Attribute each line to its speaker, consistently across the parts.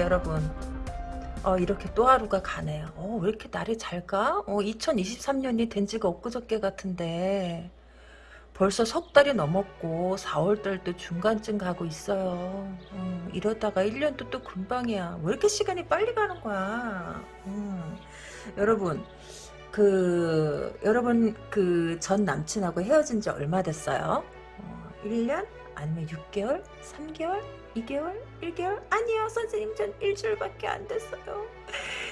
Speaker 1: 네 여러분 어, 이렇게 또 하루가 가네요. 어, 왜 이렇게 날이 잘 가? 어, 2023년이 된 지가 엊그저께 같은데 벌써 석 달이 넘었고 4월달도 중간쯤 가고 있어요. 어, 이러다가 1년도 또 금방이야. 왜 이렇게 시간이 빨리 가는 거야? 음, 여러분 그 여러분 그 전 남친하고 헤어진 지 얼마 됐어요? 어, 1년? 아니면 6개월? 3개월? 2개월? 1개월? 아니요 선생님 전 일주일밖에 안 됐어요.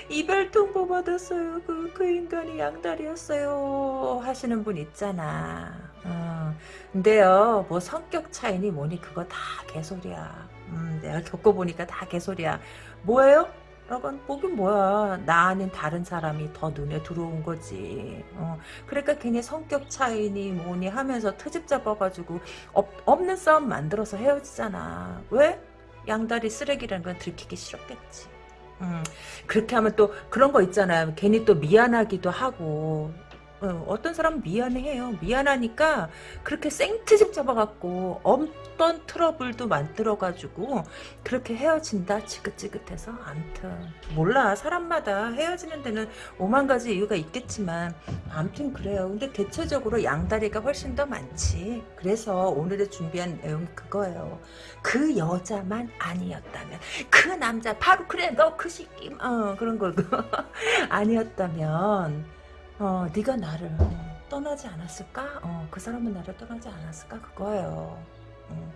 Speaker 1: 이별 통보 받았어요. 그, 그 인간이 양다리였어요. 하시는 분 있잖아. 어, 근데요 뭐 성격 차이니 뭐니 그거 다 개소리야. 음, 내가 겪어보니까 다 개소리야. 뭐예요? 라고 보긴 뭐야 나 아닌 다른 사람이 더 눈에 들어온 거지. 어, 그러니까 괜히 성격 차이니 뭐니 하면서 트집 잡아가지고 없, 없는 싸움 만들어서 헤어지잖아. 왜? 양다리 쓰레기라는 건 들키기 싫었겠지. 음, 그렇게 하면 또 그런 거 있잖아요. 괜히 또 미안하기도 하고 어, 떤 사람은 미안해요. 미안하니까 그렇게 생트집 잡아갖고 없던 트러블도 만들어가지고 그렇게 헤어진다 지긋지긋해서 암튼 몰라 사람마다 헤어지는 데는 오만 가지 이유가 있겠지만 암튼 그래요. 근데 대체적으로 양다리가 훨씬 더 많지. 그래서 오늘의 준비한 내용이 그거예요. 그 여자만 아니었다면 그 남자 바로 그래 너 그 새끼 어 그런 거 아니었다면 어, 네가 나를 어, 떠나지 않았을까? 어, 그 사람은 나를 떠나지 않았을까? 그거예요. 어,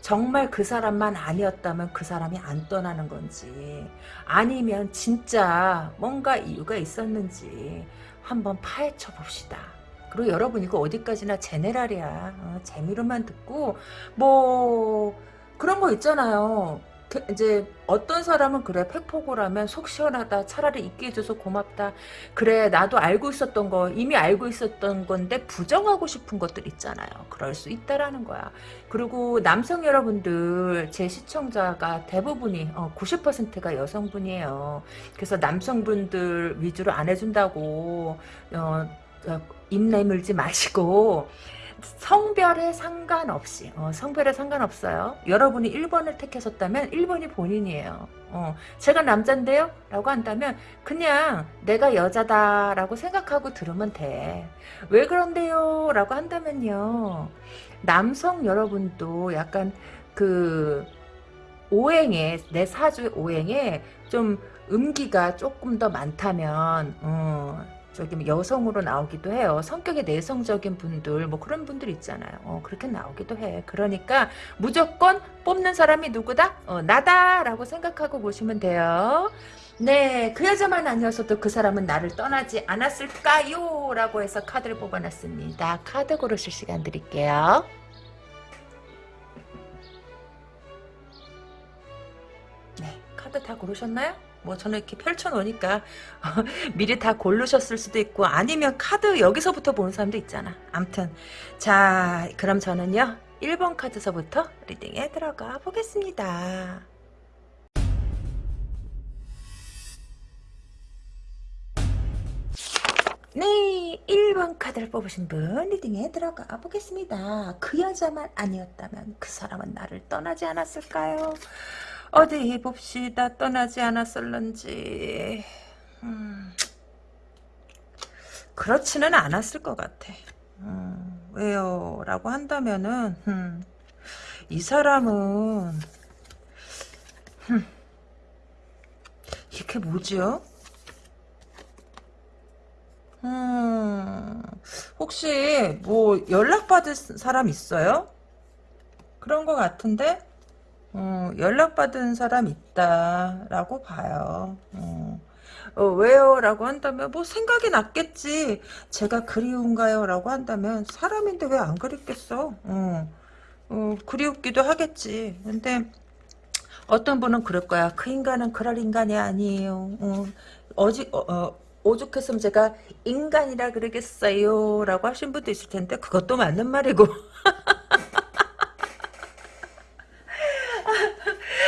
Speaker 1: 정말 그 사람만 아니었다면 그 사람이 안 떠나는 건지 아니면 진짜 뭔가 이유가 있었는지 한번 파헤쳐 봅시다. 그리고 여러분 이거 어디까지나 제네랄이야. 어, 재미로만 듣고 뭐 그런 거 있잖아요. 그 이제 어떤 사람은 그래 팩폭을 하면 속 시원하다 차라리 있게 해줘서 고맙다. 그래 나도 알고 있었던 거 이미 알고 있었던 건데 부정하고 싶은 것들 있잖아요. 그럴 수 있다라는 거야. 그리고 남성 여러분들 제 시청자가 대부분이 어, 90%가 여성분이에요. 그래서 남성분들 위주로 안 해준다고 어, 어, 입 내물지 마시고 성별에 상관없이 어, 성별에 상관없어요. 여러분이 1번을 택하셨다면 1번이 본인이에요. 어, 제가 남잔데요? 라고 한다면 그냥 내가 여자다 라고 생각하고 들으면 돼. 왜 그런데요? 라고 한다면요. 남성 여러분도 약간 그 오행에 내 사주 오행에 좀 음기가 조금 더 많다면 어, 저기 뭐 여성으로 나오기도 해요. 성격이 내성적인 분들 뭐 그런 분들 있잖아요. 어, 그렇게 나오기도 해. 그러니까 무조건 뽑는 사람이 누구다? 어, 나다라고 생각하고 보시면 돼요. 네, 그 여자만 아니었어도 그 사람은 나를 떠나지 않았을까요? 라고 해서 카드를 뽑아놨습니다. 카드 고르실 시간 드릴게요. 네, 카드 다 고르셨나요? 뭐 저는 이렇게 펼쳐놓으니까 미리 다 고르셨을 수도 있고 아니면 카드 여기서부터 보는 사람도 있잖아. 암튼 자 그럼 저는요 1번 카드서부터 리딩에 들어가 보겠습니다. 네 1번 카드를 뽑으신 분 리딩에 들어가 보겠습니다. 그 여자만 아니었다면 그 사람은 나를 떠나지 않았을까요? 어디 봅시다. 떠나지 않았을런지. 음, 그렇지는 않았을 것 같아. 음, 왜요? 라고 한다면은 음, 이 사람은 음, 이게 뭐지요? 음, 혹시 뭐 연락받은 사람 있어요? 그런 것 같은데? 어, 연락받은 사람 있다라고 봐요. 어. 어, 왜요? 라고 한다면 뭐 생각이 났겠지. 제가 그리운가요? 라고 한다면 사람인데 왜 안 그립겠어? 어, 어, 그리웠기도 하겠지. 근데 어떤 분은 그럴 거야. 그 인간은 그럴 인간이 아니에요. 어, 어지, 어, 어, 오죽했으면 제가 인간이라 그러겠어요. 라고 하신 분도 있을 텐데 그것도 맞는 말이고.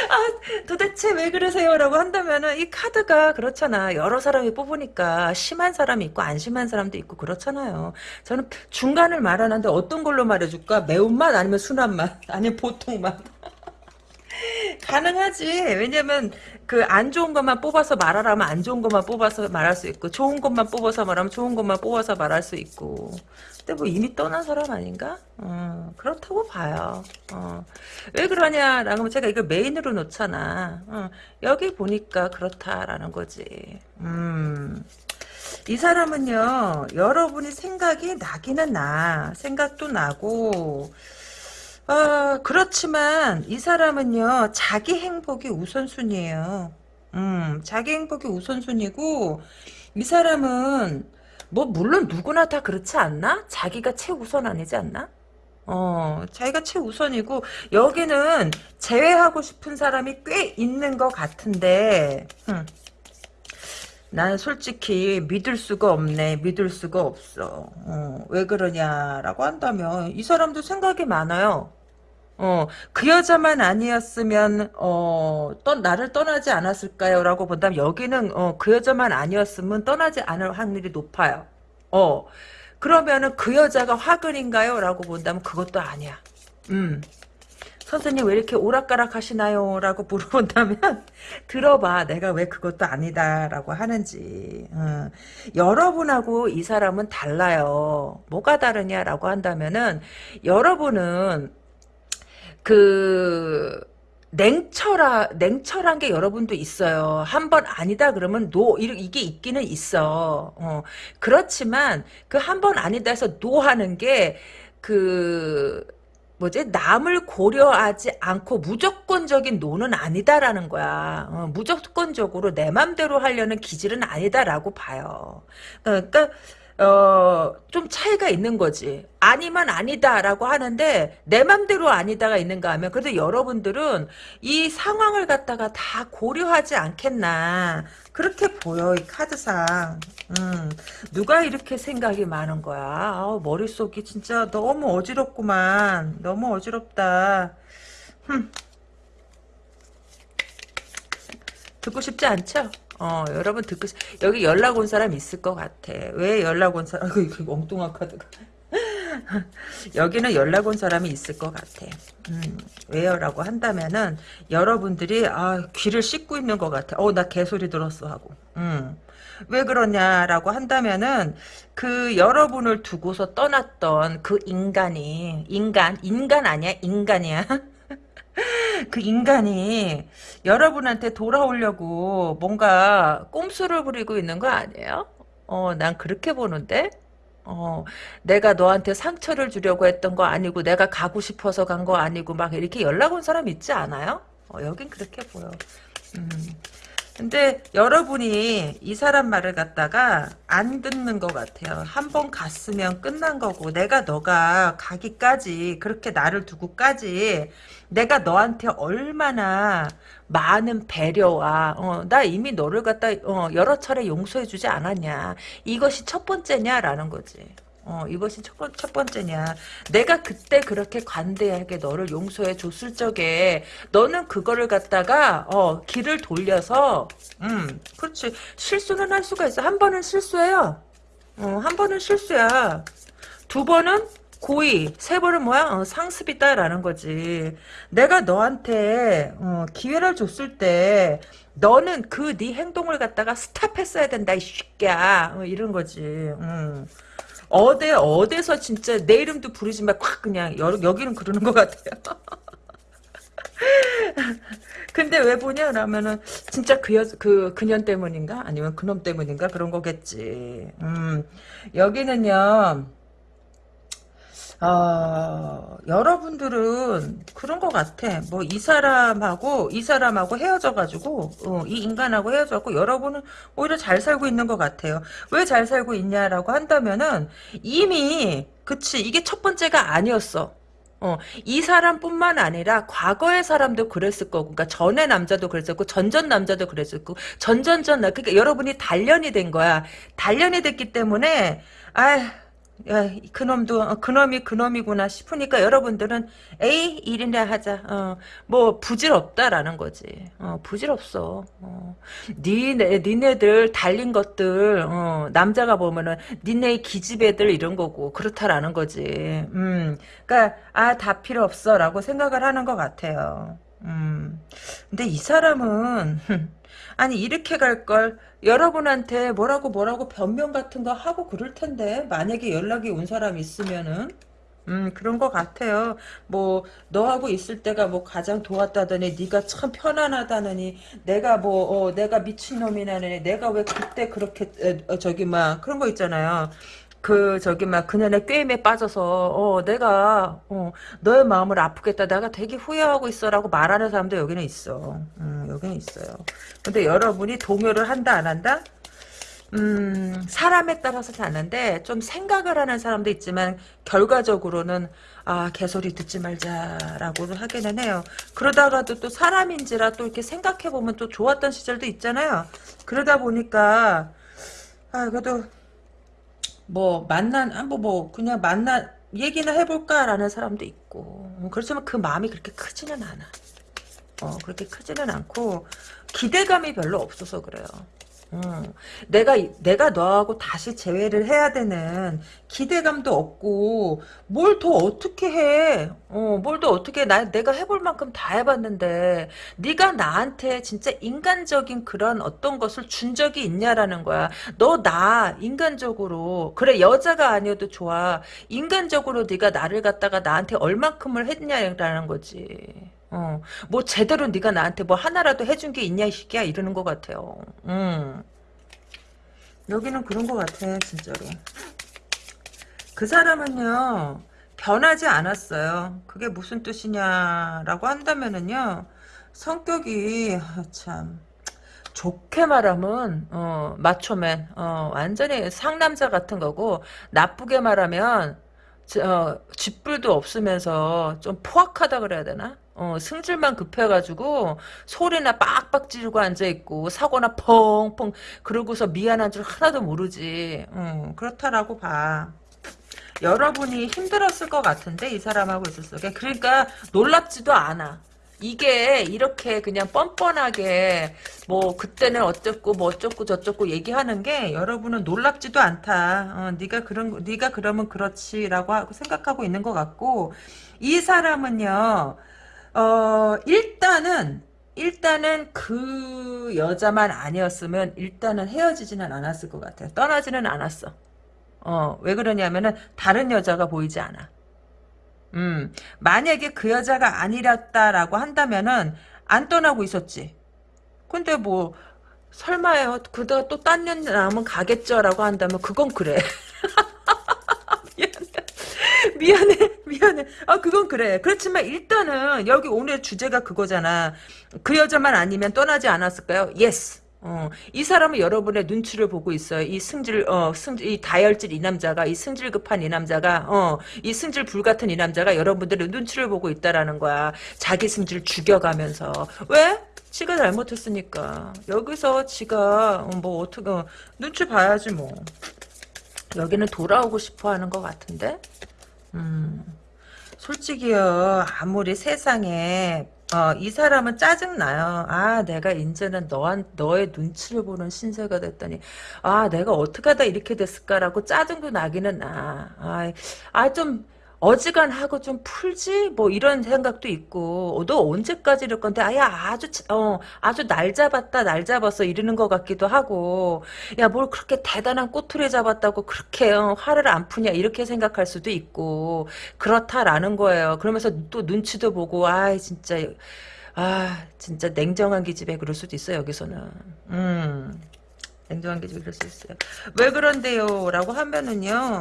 Speaker 1: 아, 도대체 왜 그러세요? 라고 한다면은 이 카드가 그렇잖아. 여러 사람이 뽑으니까 심한 사람이 있고 안 심한 사람도 있고 그렇잖아요. 저는 중간을 말하는데 어떤 걸로 말해줄까? 매운맛 아니면 순한 맛? 아니면 보통 맛? 가능하지. 왜냐면 그 안 좋은 것만 뽑아서 말하라면 안 좋은 것만 뽑아서 말할 수 있고 좋은 것만 뽑아서 말하면 좋은 것만 뽑아서 말할 수 있고. 근데 뭐 이미 떠난 사람 아닌가? 어, 그렇다고 봐요. 어. 왜 그러냐라고 제가 이걸 메인으로 놓잖아. 어, 여기 보니까 그렇다라는 거지. 음. 이 사람은요, 여러분이 생각이 나기는 나. 생각도 나고, 어, 그렇지만 이 사람은요, 자기 행복이 우선순위예요. 음, 자기 행복이 우선순위고, 이 사람은, 뭐, 물론 누구나 다 그렇지 않나? 자기가 최우선 아니지 않나? 어, 자기가 최우선이고, 여기는 제외하고 싶은 사람이 꽤 있는 것 같은데, 음. 난 솔직히 믿을 수가 없네. 믿을 수가 없어. 어, 왜 그러냐라고 한다면 이 사람도 생각이 많아요. 어, 그 여자만 아니었으면 어, 떠, 나를 떠나지 않았을까요? 라고 본다면 여기는 어, 그 여자만 아니었으면 떠나지 않을 확률이 높아요. 어, 그러면은 그 여자가 화근인가요? 라고 본다면 그것도 아니야. 음. 선생님 왜 이렇게 오락가락 하시나요? 라고 물어본다면 들어봐 내가 왜 그것도 아니다 라고 하는지 어. 여러분하고 이 사람은 달라요 뭐가 다르냐라고 한다면은 여러분은 그 냉철하, 냉철한 게 여러분도 있어요. 한 번 아니다 그러면 노, 이게 있기는 있어. 어. 그렇지만 그 한 번 아니다 해서 노 하는 게, 그, 뭐지 남을 고려하지 않고 무조건적인 노는 아니다라는 거야. 어, 무조건적으로 내 맘대로 하려는 기질은 아니다라고 봐요. 어, 그러니까 어, 좀 차이가 있는 거지. 아니면 아니다라고 하는데 내 맘대로 아니다가 있는가 하면 그래도 여러분들은 이 상황을 갖다가 다 고려하지 않겠나. 그렇게 보여 이 카드상. 음, 누가 이렇게 생각이 많은 거야. 아, 머릿속이 진짜 너무 어지럽구만. 너무 어지럽다. 흠. 듣고 싶지 않죠? 어, 여러분 듣고, 여기 연락 온 사람 있을 것 같아. 왜 연락 온 사람, 이거 카드가. 여기는 연락 온 사람이 있을 것 같아. 음, 왜요? 라고 한다면은, 여러분들이, 아, 귀를 씻고 있는 것 같아. 어, 나 개소리 들었어. 하고. 음. 왜 그러냐라고 한다면은, 그 여러분을 두고서 떠났던 그 인간이, 인간, 인간 아니야? 인간이야? 그 인간이 여러분한테 돌아오려고 뭔가 꼼수를 부리고 있는 거 아니에요? 어, 난 그렇게 보는데? 어, 내가 너한테 상처를 주려고 했던 거 아니고, 내가 가고 싶어서 간 거 아니고, 막 이렇게 연락 온 사람 있지 않아요? 어, 여긴 그렇게 보여. 음. 근데 여러분이 이 사람 말을 갖다가 안 듣는 것 같아요. 한 번 갔으면 끝난 거고 내가 너가 가기까지 그렇게 나를 두고까지 내가 너한테 얼마나 많은 배려와 어, 나 이미 너를 갖다 어, 여러 차례 용서해주지 않았냐 이것이 첫 번째냐라는 거지. 어, 이것이 첫, 번, 첫 번째냐. 내가 그때 그렇게 관대하게 너를 용서해 줬을 적에, 너는 그거를 갖다가, 어, 길을 돌려서, 음, 그렇지. 실수는 할 수가 있어. 한 번은 실수해요. 어, 한 번은 실수야. 두 번은 고의, 세 번은 뭐야? 어, 상습이다라는 거지. 내가 너한테, 어, 기회를 줬을 때, 너는 그 네 행동을 갖다가 스탑했어야 된다, 이 새끼야. 어, 이런 거지. 음. 어디 어디서 진짜 내 이름도 부르지 마콱 그냥 여, 여기는 그러는 것 같아요. 근데 왜 보냐 라면은 진짜 그, 여, 그 그년 때문인가 아니면 그놈 때문인가 그런 거겠지. 음 여기는요. 어, 여러분들은 그런 것 같아. 뭐 이 사람하고 이 사람하고 헤어져가지고 어, 이 인간하고 헤어져고 여러분은 오히려 잘 살고 있는 것 같아요. 왜 잘 살고 있냐라고 한다면은 이미 그치 이게 첫 번째가 아니었어. 어, 이 사람뿐만 아니라 과거의 사람도 그랬을 거고, 그러니까 전의 남자도 그랬었고, 전전 남자도 그랬었고, 전전전, 그러니까 여러분이 단련이 된 거야. 단련이 됐기 때문에, 아 야, 그놈도 어, 그놈이 그놈이구나 싶으니까 여러분들은 에이 일이나 하자. 어, 뭐 부질없다라는 거지. 어, 부질없어. 어. 니네 니네들 달린 것들 어, 남자가 보면은 니네 기집애들 이런 거고 그렇다라는 거지. 음, 그러니까 아 다 필요 없어 라고 생각을 하는 것 같아요. 음. 근데 이 사람은 아니 이렇게 갈 걸 여러분한테 뭐라고 뭐라고 변명 같은 거 하고 그럴 텐데 만약에 연락이 온 사람 있으면은 음 그런 것 같아요. 뭐 너하고 있을 때가 뭐 가장 좋았다더니 네가 참 편안하다느니 내가 뭐 어, 내가 미친놈이라느니 내가 왜 그때 그렇게 에, 어, 저기 막 그런 거 있잖아요. 그 저기 막 그녀의 꾀임에 빠져서 어 내가 어 너의 마음을 아프겠다. 내가 되게 후회하고 있어라고 말하는 사람도 여기는 있어. 음 여기는 있어요. 근데 여러분이 동요를 한다 안 한다? 음 사람에 따라서 다른데 좀 생각을 하는 사람도 있지만 결과적으로는 아 개소리 듣지 말자라고 하기는 해요. 그러다가도 또 사람인지라 또 이렇게 생각해 보면 또 좋았던 시절도 있잖아요. 그러다 보니까 아 그래도 뭐 만난 한번 뭐 그냥 만나 얘기나 해볼까라는 사람도 있고 음, 그렇지만 그 마음이 그렇게 크지는 않아. 어 그렇게 크지는 않고 기대감이 별로 없어서 그래요. 음, 내가 내가 너하고 다시 재회를 해야 되는 기대감도 없고 뭘 더 어떻게 해? 어, 뭘 더 어떻게 해? 나 내가 해볼 만큼 다 해봤는데 네가 나한테 진짜 인간적인 그런 어떤 것을 준 적이 있냐라는 거야. 너 나 인간적으로 그래 여자가 아니어도 좋아. 인간적으로 네가 나를 갖다가 나한테 얼만큼을 했냐라는 거지. 어, 뭐 제대로 네가 나한테 뭐 하나라도 해준 게 있냐 이 새끼야 이러는 것 같아요. 음. 여기는 그런 것 같아 진짜로. 그 사람은요 변하지 않았어요. 그게 무슨 뜻이냐라고 한다면은요 성격이 아, 참 좋게 말하면 어, 마초맨 어, 완전히 상남자 같은 거고 나쁘게 말하면 어, 쥐뿔도 없으면서 좀 포악하다 그래야 되나? 어, 승질만 급해가지고 소리나 빡빡 지르고 앉아있고 사고나 펑펑 그러고서 미안한 줄 하나도 모르지 어, 그렇다라고 봐 여러분이 힘들었을 것 같은데 이 사람하고 있었어 그러니까 놀랍지도 않아 이게 이렇게 그냥 뻔뻔하게 뭐 그때는 어쩌고 뭐 어쩌고 저쩌고 얘기하는 게 여러분은 놀랍지도 않다. 어, 네가 그런 네가 그러면 그렇지라고 하고 생각하고 있는 것 같고 이 사람은요. 어 일단은 일단은 그 여자만 아니었으면 일단은 헤어지지는 않았을 것 같아요. 떠나지는 않았어. 어, 왜 그러냐면은 다른 여자가 보이지 않아. 음, 만약에 그 여자가 아니었다라고 한다면은 안 떠나고 있었지. 근데 뭐 설마요. 그다 또딴 년 남은 가겠죠라고 한다면 그건 그래. 미안해. 미안해. 미안해. 아 그건 그래. 그렇지만 일단은 여기 오늘 주제가 그거잖아. 그 여자만 아니면 떠나지 않았을까요? Yes. 어, 이 사람은 여러분의 눈치를 보고 있어요. 이 승질, 어, 승질, 이 다혈질 이 남자가, 이 승질 급한 이 남자가, 어, 이 승질 불 같은 이 남자가 여러분들의 눈치를 보고 있다라는 거야. 자기 승질 죽여가면서. 왜? 지가 잘못했으니까. 여기서 지가, 어, 뭐, 어떻게, 어, 눈치 봐야지, 뭐. 여기는 돌아오고 싶어 하는 것 같은데? 음. 솔직히요, 아무리 세상에 어, 이 사람은 짜증나요. 아, 내가 이제는 너한, 너의 눈치를 보는 신세가 됐더니, 아, 내가 어떻게 하다 이렇게 됐을까라고 짜증도 나기는 나. 아, 아, 좀, 어지간하고 좀 풀지? 뭐 이런 생각도 있고. 어, 너 언제까지 이럴 건데? 아야 아주 어 아주 날 잡았다 날 잡았어 이러는 것 같기도 하고. 야 뭘 그렇게 대단한 꼬투리 잡았다고 그렇게 어, 화를 안 푸냐? 이렇게 생각할 수도 있고. 그렇다라는 거예요. 그러면서 또 눈치도 보고 아 진짜 아 진짜 냉정한 기집애 그럴 수도 있어 여기서는. 음 냉정한 기집애 그럴 수 있어요 왜 그런데요 라고 하면은요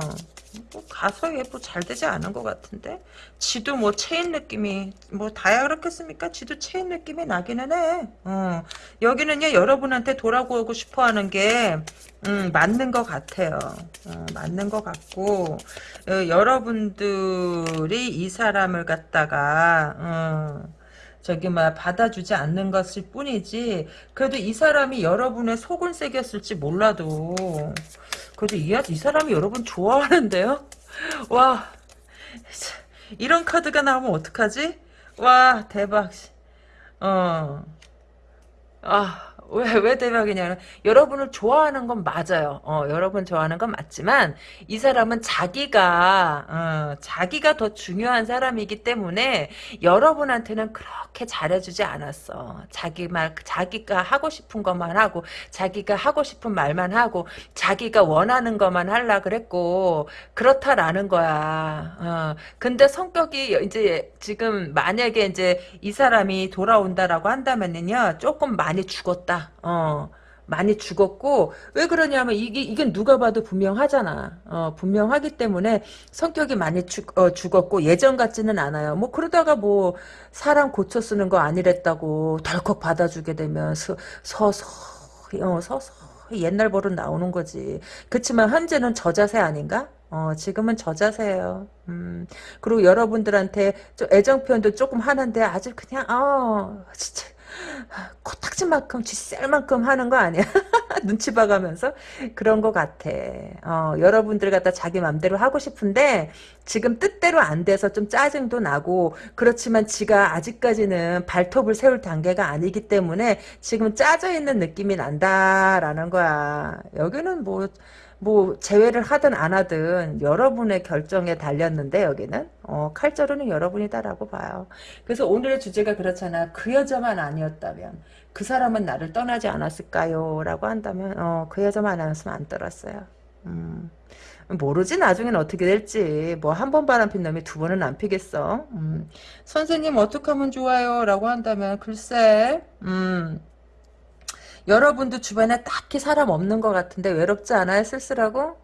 Speaker 1: 뭐 가서 예뭐 잘 되지 않은 것 같은데 지도 뭐 차인 느낌이 뭐 다야 그렇겠습니까? 지도 차인 느낌이 나기는 해. 어. 여기는요 여러분한테 돌아오고 싶어 하는 게 음, 맞는 것 같아요. 어, 맞는 것 같고 어, 여러분들이 이 사람을 갖다가 어, 저기 막 받아주지 않는 것일 뿐이지 그래도 이 사람이 여러분의 속을 새겼을지 몰라도 그래도 이, 이 사람이 여러분 좋아하는데요? 와 이런 카드가 나오면 어떡하지? 와 대박 어. 아, 왜, 왜 대박이냐면, 여러분을 좋아하는 건 맞아요. 어, 여러분 좋아하는 건 맞지만, 이 사람은 자기가, 어, 자기가 더 중요한 사람이기 때문에, 여러분한테는 그렇게 잘해주지 않았어. 자기 말, 자기가 하고 싶은 것만 하고, 자기가 하고 싶은 말만 하고, 자기가 원하는 것만 하려 그랬고, 그렇다라는 거야. 어, 근데 성격이 이제 지금 만약에 이제 이 사람이 돌아온다라고 한다면은요, 조금 많이 죽었다. 어. 많이 죽었고 왜 그러냐면 이게 이건 누가 봐도 분명하잖아. 어, 분명하기 때문에 성격이 많이 죽, 어, 죽었고 예전 같지는 않아요. 뭐 그러다가 뭐 사람 고쳐 쓰는 거 아니랬다고 덜컥 받아주게 되면 서, 서서 어, 서서 옛날 버릇 나오는 거지. 그렇지만 현재는 저 자세 아닌가? 어, 지금은 저 자세요. 음, 그리고 여러분들한테 좀 애정 표현도 조금 하는데 아주 그냥, 어, 진짜, 코딱지만큼 쥐셀만큼 하는 거 아니야? 눈치 봐가면서 그런 것 같아. 어, 여러분들 갖다 자기 맘대로 하고 싶은데 지금 뜻대로 안 돼서 좀 짜증도 나고 그렇지만 지가 아직까지는 발톱을 세울 단계가 아니기 때문에 지금 짜져 있는 느낌이 난다라는 거야. 여기는 뭐. 뭐 제외를 하든 안 하든 여러분의 결정에 달렸는데 여기는 어, 칼자루는 여러분이다라고 봐요. 그래서 오늘의 주제가 그렇잖아. 그 여자만 아니었다면 그 사람은 나를 떠나지 않았을까요? 라고 한다면 어, 그 여자만 아니었으면 안 떠났어요. 음. 모르지 나중엔 어떻게 될지 뭐 한 번 바람 핀 놈이 두 번은 안 피겠어 음. 선생님 어떻게 하면 좋아요 라고 한다면 글쎄 음. 여러분도 주변에 딱히 사람 없는 것 같은데 외롭지 않아요? 쓸쓸하고?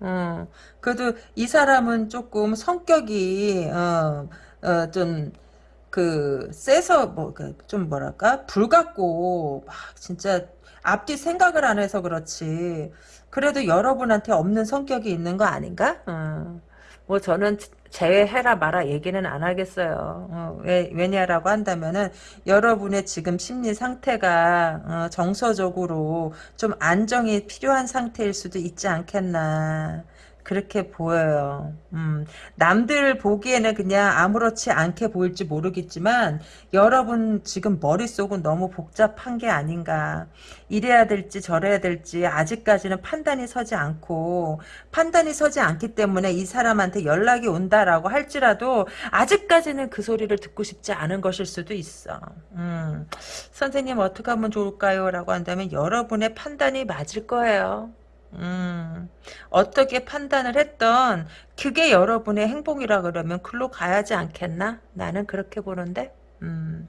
Speaker 1: 어, 그래도 이 사람은 조금 성격이 어, 어, 좀그 세서 뭐좀 뭐랄까 불같고 막 진짜 앞뒤 생각을 안 해서 그렇지. 그래도 여러분한테 없는 성격이 있는 거 아닌가? 어. 뭐 저는 제외해라 마라 얘기는 안 하겠어요. 어, 왜, 왜냐라고 한다면은 여러분의 지금 심리 상태가 어, 정서적으로 좀 안정이 필요한 상태일 수도 있지 않겠나. 그렇게 보여요. 음, 남들 보기에는 그냥 아무렇지 않게 보일지 모르겠지만 여러분 지금 머릿속은 너무 복잡한 게 아닌가. 이래야 될지 저래야 될지 아직까지는 판단이 서지 않고 판단이 서지 않기 때문에 이 사람한테 연락이 온다라고 할지라도 아직까지는 그 소리를 듣고 싶지 않은 것일 수도 있어. 음, 선생님 어떻게 하면 좋을까요? 라고 한다면 여러분의 판단이 맞을 거예요. 음, 어떻게 판단을 했던 그게 여러분의 행복이라 그러면 글로 가야지 않겠나? 나는 그렇게 보는데. 음.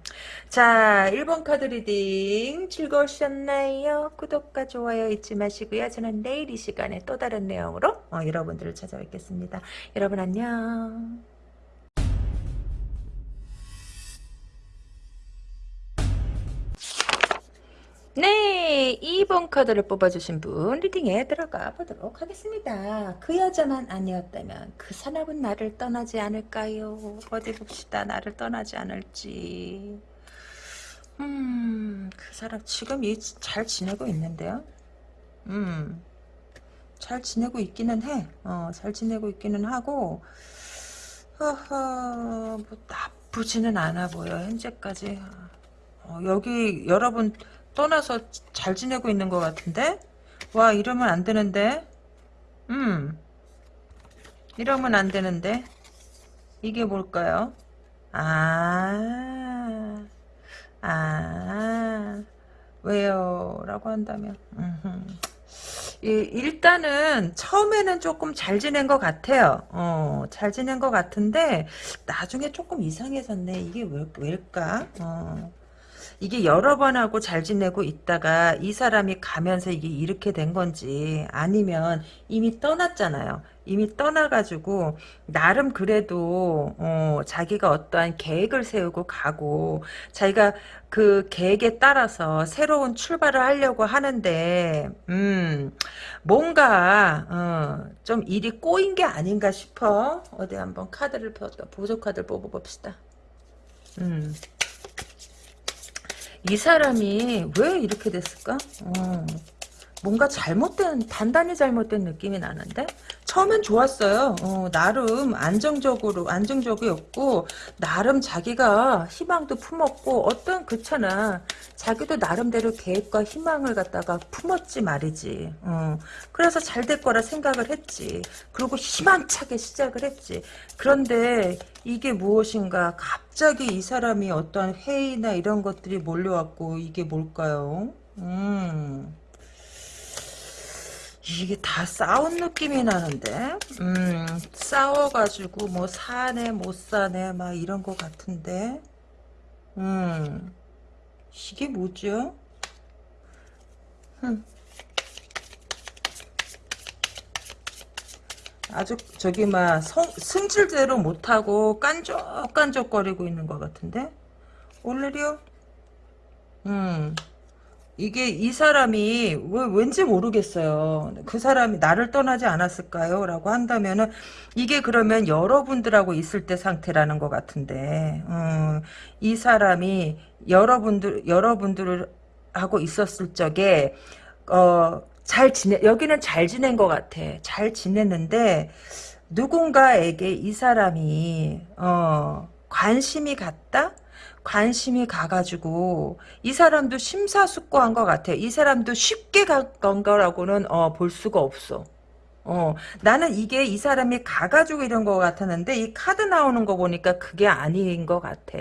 Speaker 1: 자, 1번 카드 reading 즐거우셨나요? 구독과 좋아요 잊지 마시고요. 저는 내일 이 시간에 또 다른 내용으로 어, 여러분들을 찾아뵙겠습니다. 여러분 안녕. 네, 2번 카드를 뽑아주신 분 리딩에 들어가 보도록 하겠습니다. 그 여자만 아니었다면 그 사람은 나를 떠나지 않을까요? 어디 봅시다. 나를 떠나지 않을지. 음, 그 사람 지금 잘 지내고 있는데요. 음, 잘 지내고 있기는 해. 어, 잘 지내고 있기는 하고, 허허, 뭐 나쁘지는 않아 보여. 현재까지. 어, 여기 여러분 떠나서 잘 지내고 있는 것 같은데? 와 이러면 안 되는데? 음 이러면 안 되는데? 이게 뭘까요? 아, 아, 왜요? 라고 한다면, 이, 일단은 처음에는 조금 잘 지낸 것 같아요. 어, 잘 지낸 것 같은데, 나중에 조금 이상해졌네. 이게 왜, 왜일까? 어. 이게 여러 번 하고 잘 지내고 있다가 이 사람이 가면서 이게 이렇게 된 건지 아니면 이미 떠났잖아요. 이미 떠나가지고 나름 그래도 어, 자기가 어떠한 계획을 세우고 가고 자기가 그 계획에 따라서 새로운 출발을 하려고 하는데 음 뭔가 어, 좀 일이 꼬인 게 아닌가 싶어 어디 한번 카드를 보조 카드를 뽑아봅시다 음. 이 사람이 왜 이렇게 됐을까? 어, 뭔가 잘못된 단단히 잘못된 느낌이 나는데 처음엔 좋았어요. 어, 나름 안정적으로 안정적이었고 나름 자기가 희망도 품었고 어떤 그렇잖아. 자기도 나름대로 계획과 희망을 갖다가 품었지 말이지. 어, 그래서 잘 될 거라 생각을 했지. 그리고 희망차게 시작을 했지. 그런데 이게 무엇인가 갑자기 이 사람이 어떤 회의나 이런 것들이 몰려왔고 이게 뭘까요? 음. 이게 다 싸운 느낌이 나는데 음 싸워가지고 뭐 사네 못 사네 막 이런 거 같은데 음 이게 뭐죠? 흠. 아주 저기 막 성, 승질대로 못하고 깐족깐족거리고 있는 것 같은데 오늘이요? 음 이게 이 사람이 왜, 왠지 모르겠어요. 그 사람이 나를 떠나지 않았을까요? 라고 한다면은 이게 그러면 여러분들하고 있을 때 상태라는 것 같은데 음, 이 사람이 여러분들 여러분들 하고 있었을 적에 어, 잘 지내 여기는 잘 지낸 것 같아. 잘 지냈는데 누군가에게 이 사람이 어, 관심이 갔다? 관심이 가가지고 이 사람도 심사숙고한 것 같아. 이 사람도 쉽게 간 거라고는 어, 볼 수가 없어. 어, 나는 이게 이 사람이 가가지고 이런 것 같았는데 이 카드 나오는 거 보니까 그게 아닌 것 같아.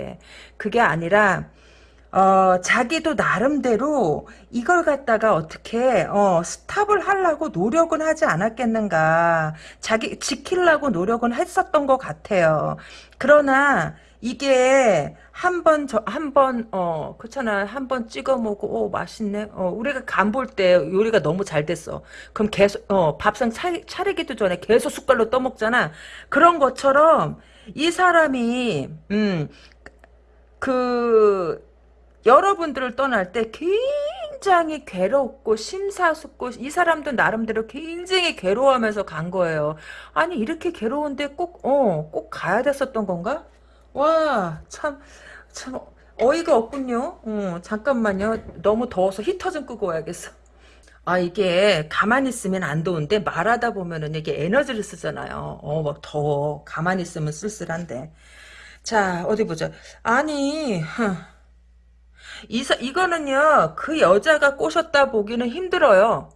Speaker 1: 그게 아니라 어, 자기도 나름대로 이걸 갖다가 어떻게 어, 스탑을 하려고 노력은 하지 않았겠는가. 자기 지키려고 노력은 했었던 것 같아요. 그러나 이게 한 번, 저, 한 번, 어, 그렇잖아. 한 번 찍어 먹고, 오, 맛있네. 어, 우리가 간 볼 때 요리가 너무 잘 됐어. 그럼 계속, 어, 밥상 차, 차리기도 전에 계속 숟갈로 떠먹잖아. 그런 것처럼 이 사람이, 음, 그, 여러분들을 떠날 때 굉장히 괴롭고 심사숙고 이 사람도 나름대로 굉장히 괴로워하면서 간 거예요. 아니 이렇게 괴로운데 꼭 어, 꼭 가야 됐었던 건가? 와, 참, 참, 어이가 없군요. 어, 잠깐만요. 너무 더워서 히터 좀 끄고 와야겠어. 아, 이게 가만히 있으면 안 더운데 말하다 보면은 이게 에너지를 쓰잖아요. 어, 막 더워. 가만히 있으면 쓸쓸한데. 자, 어디 보자. 아니, 이, 이거는요, 그 여자가 꼬셨다 보기는 힘들어요.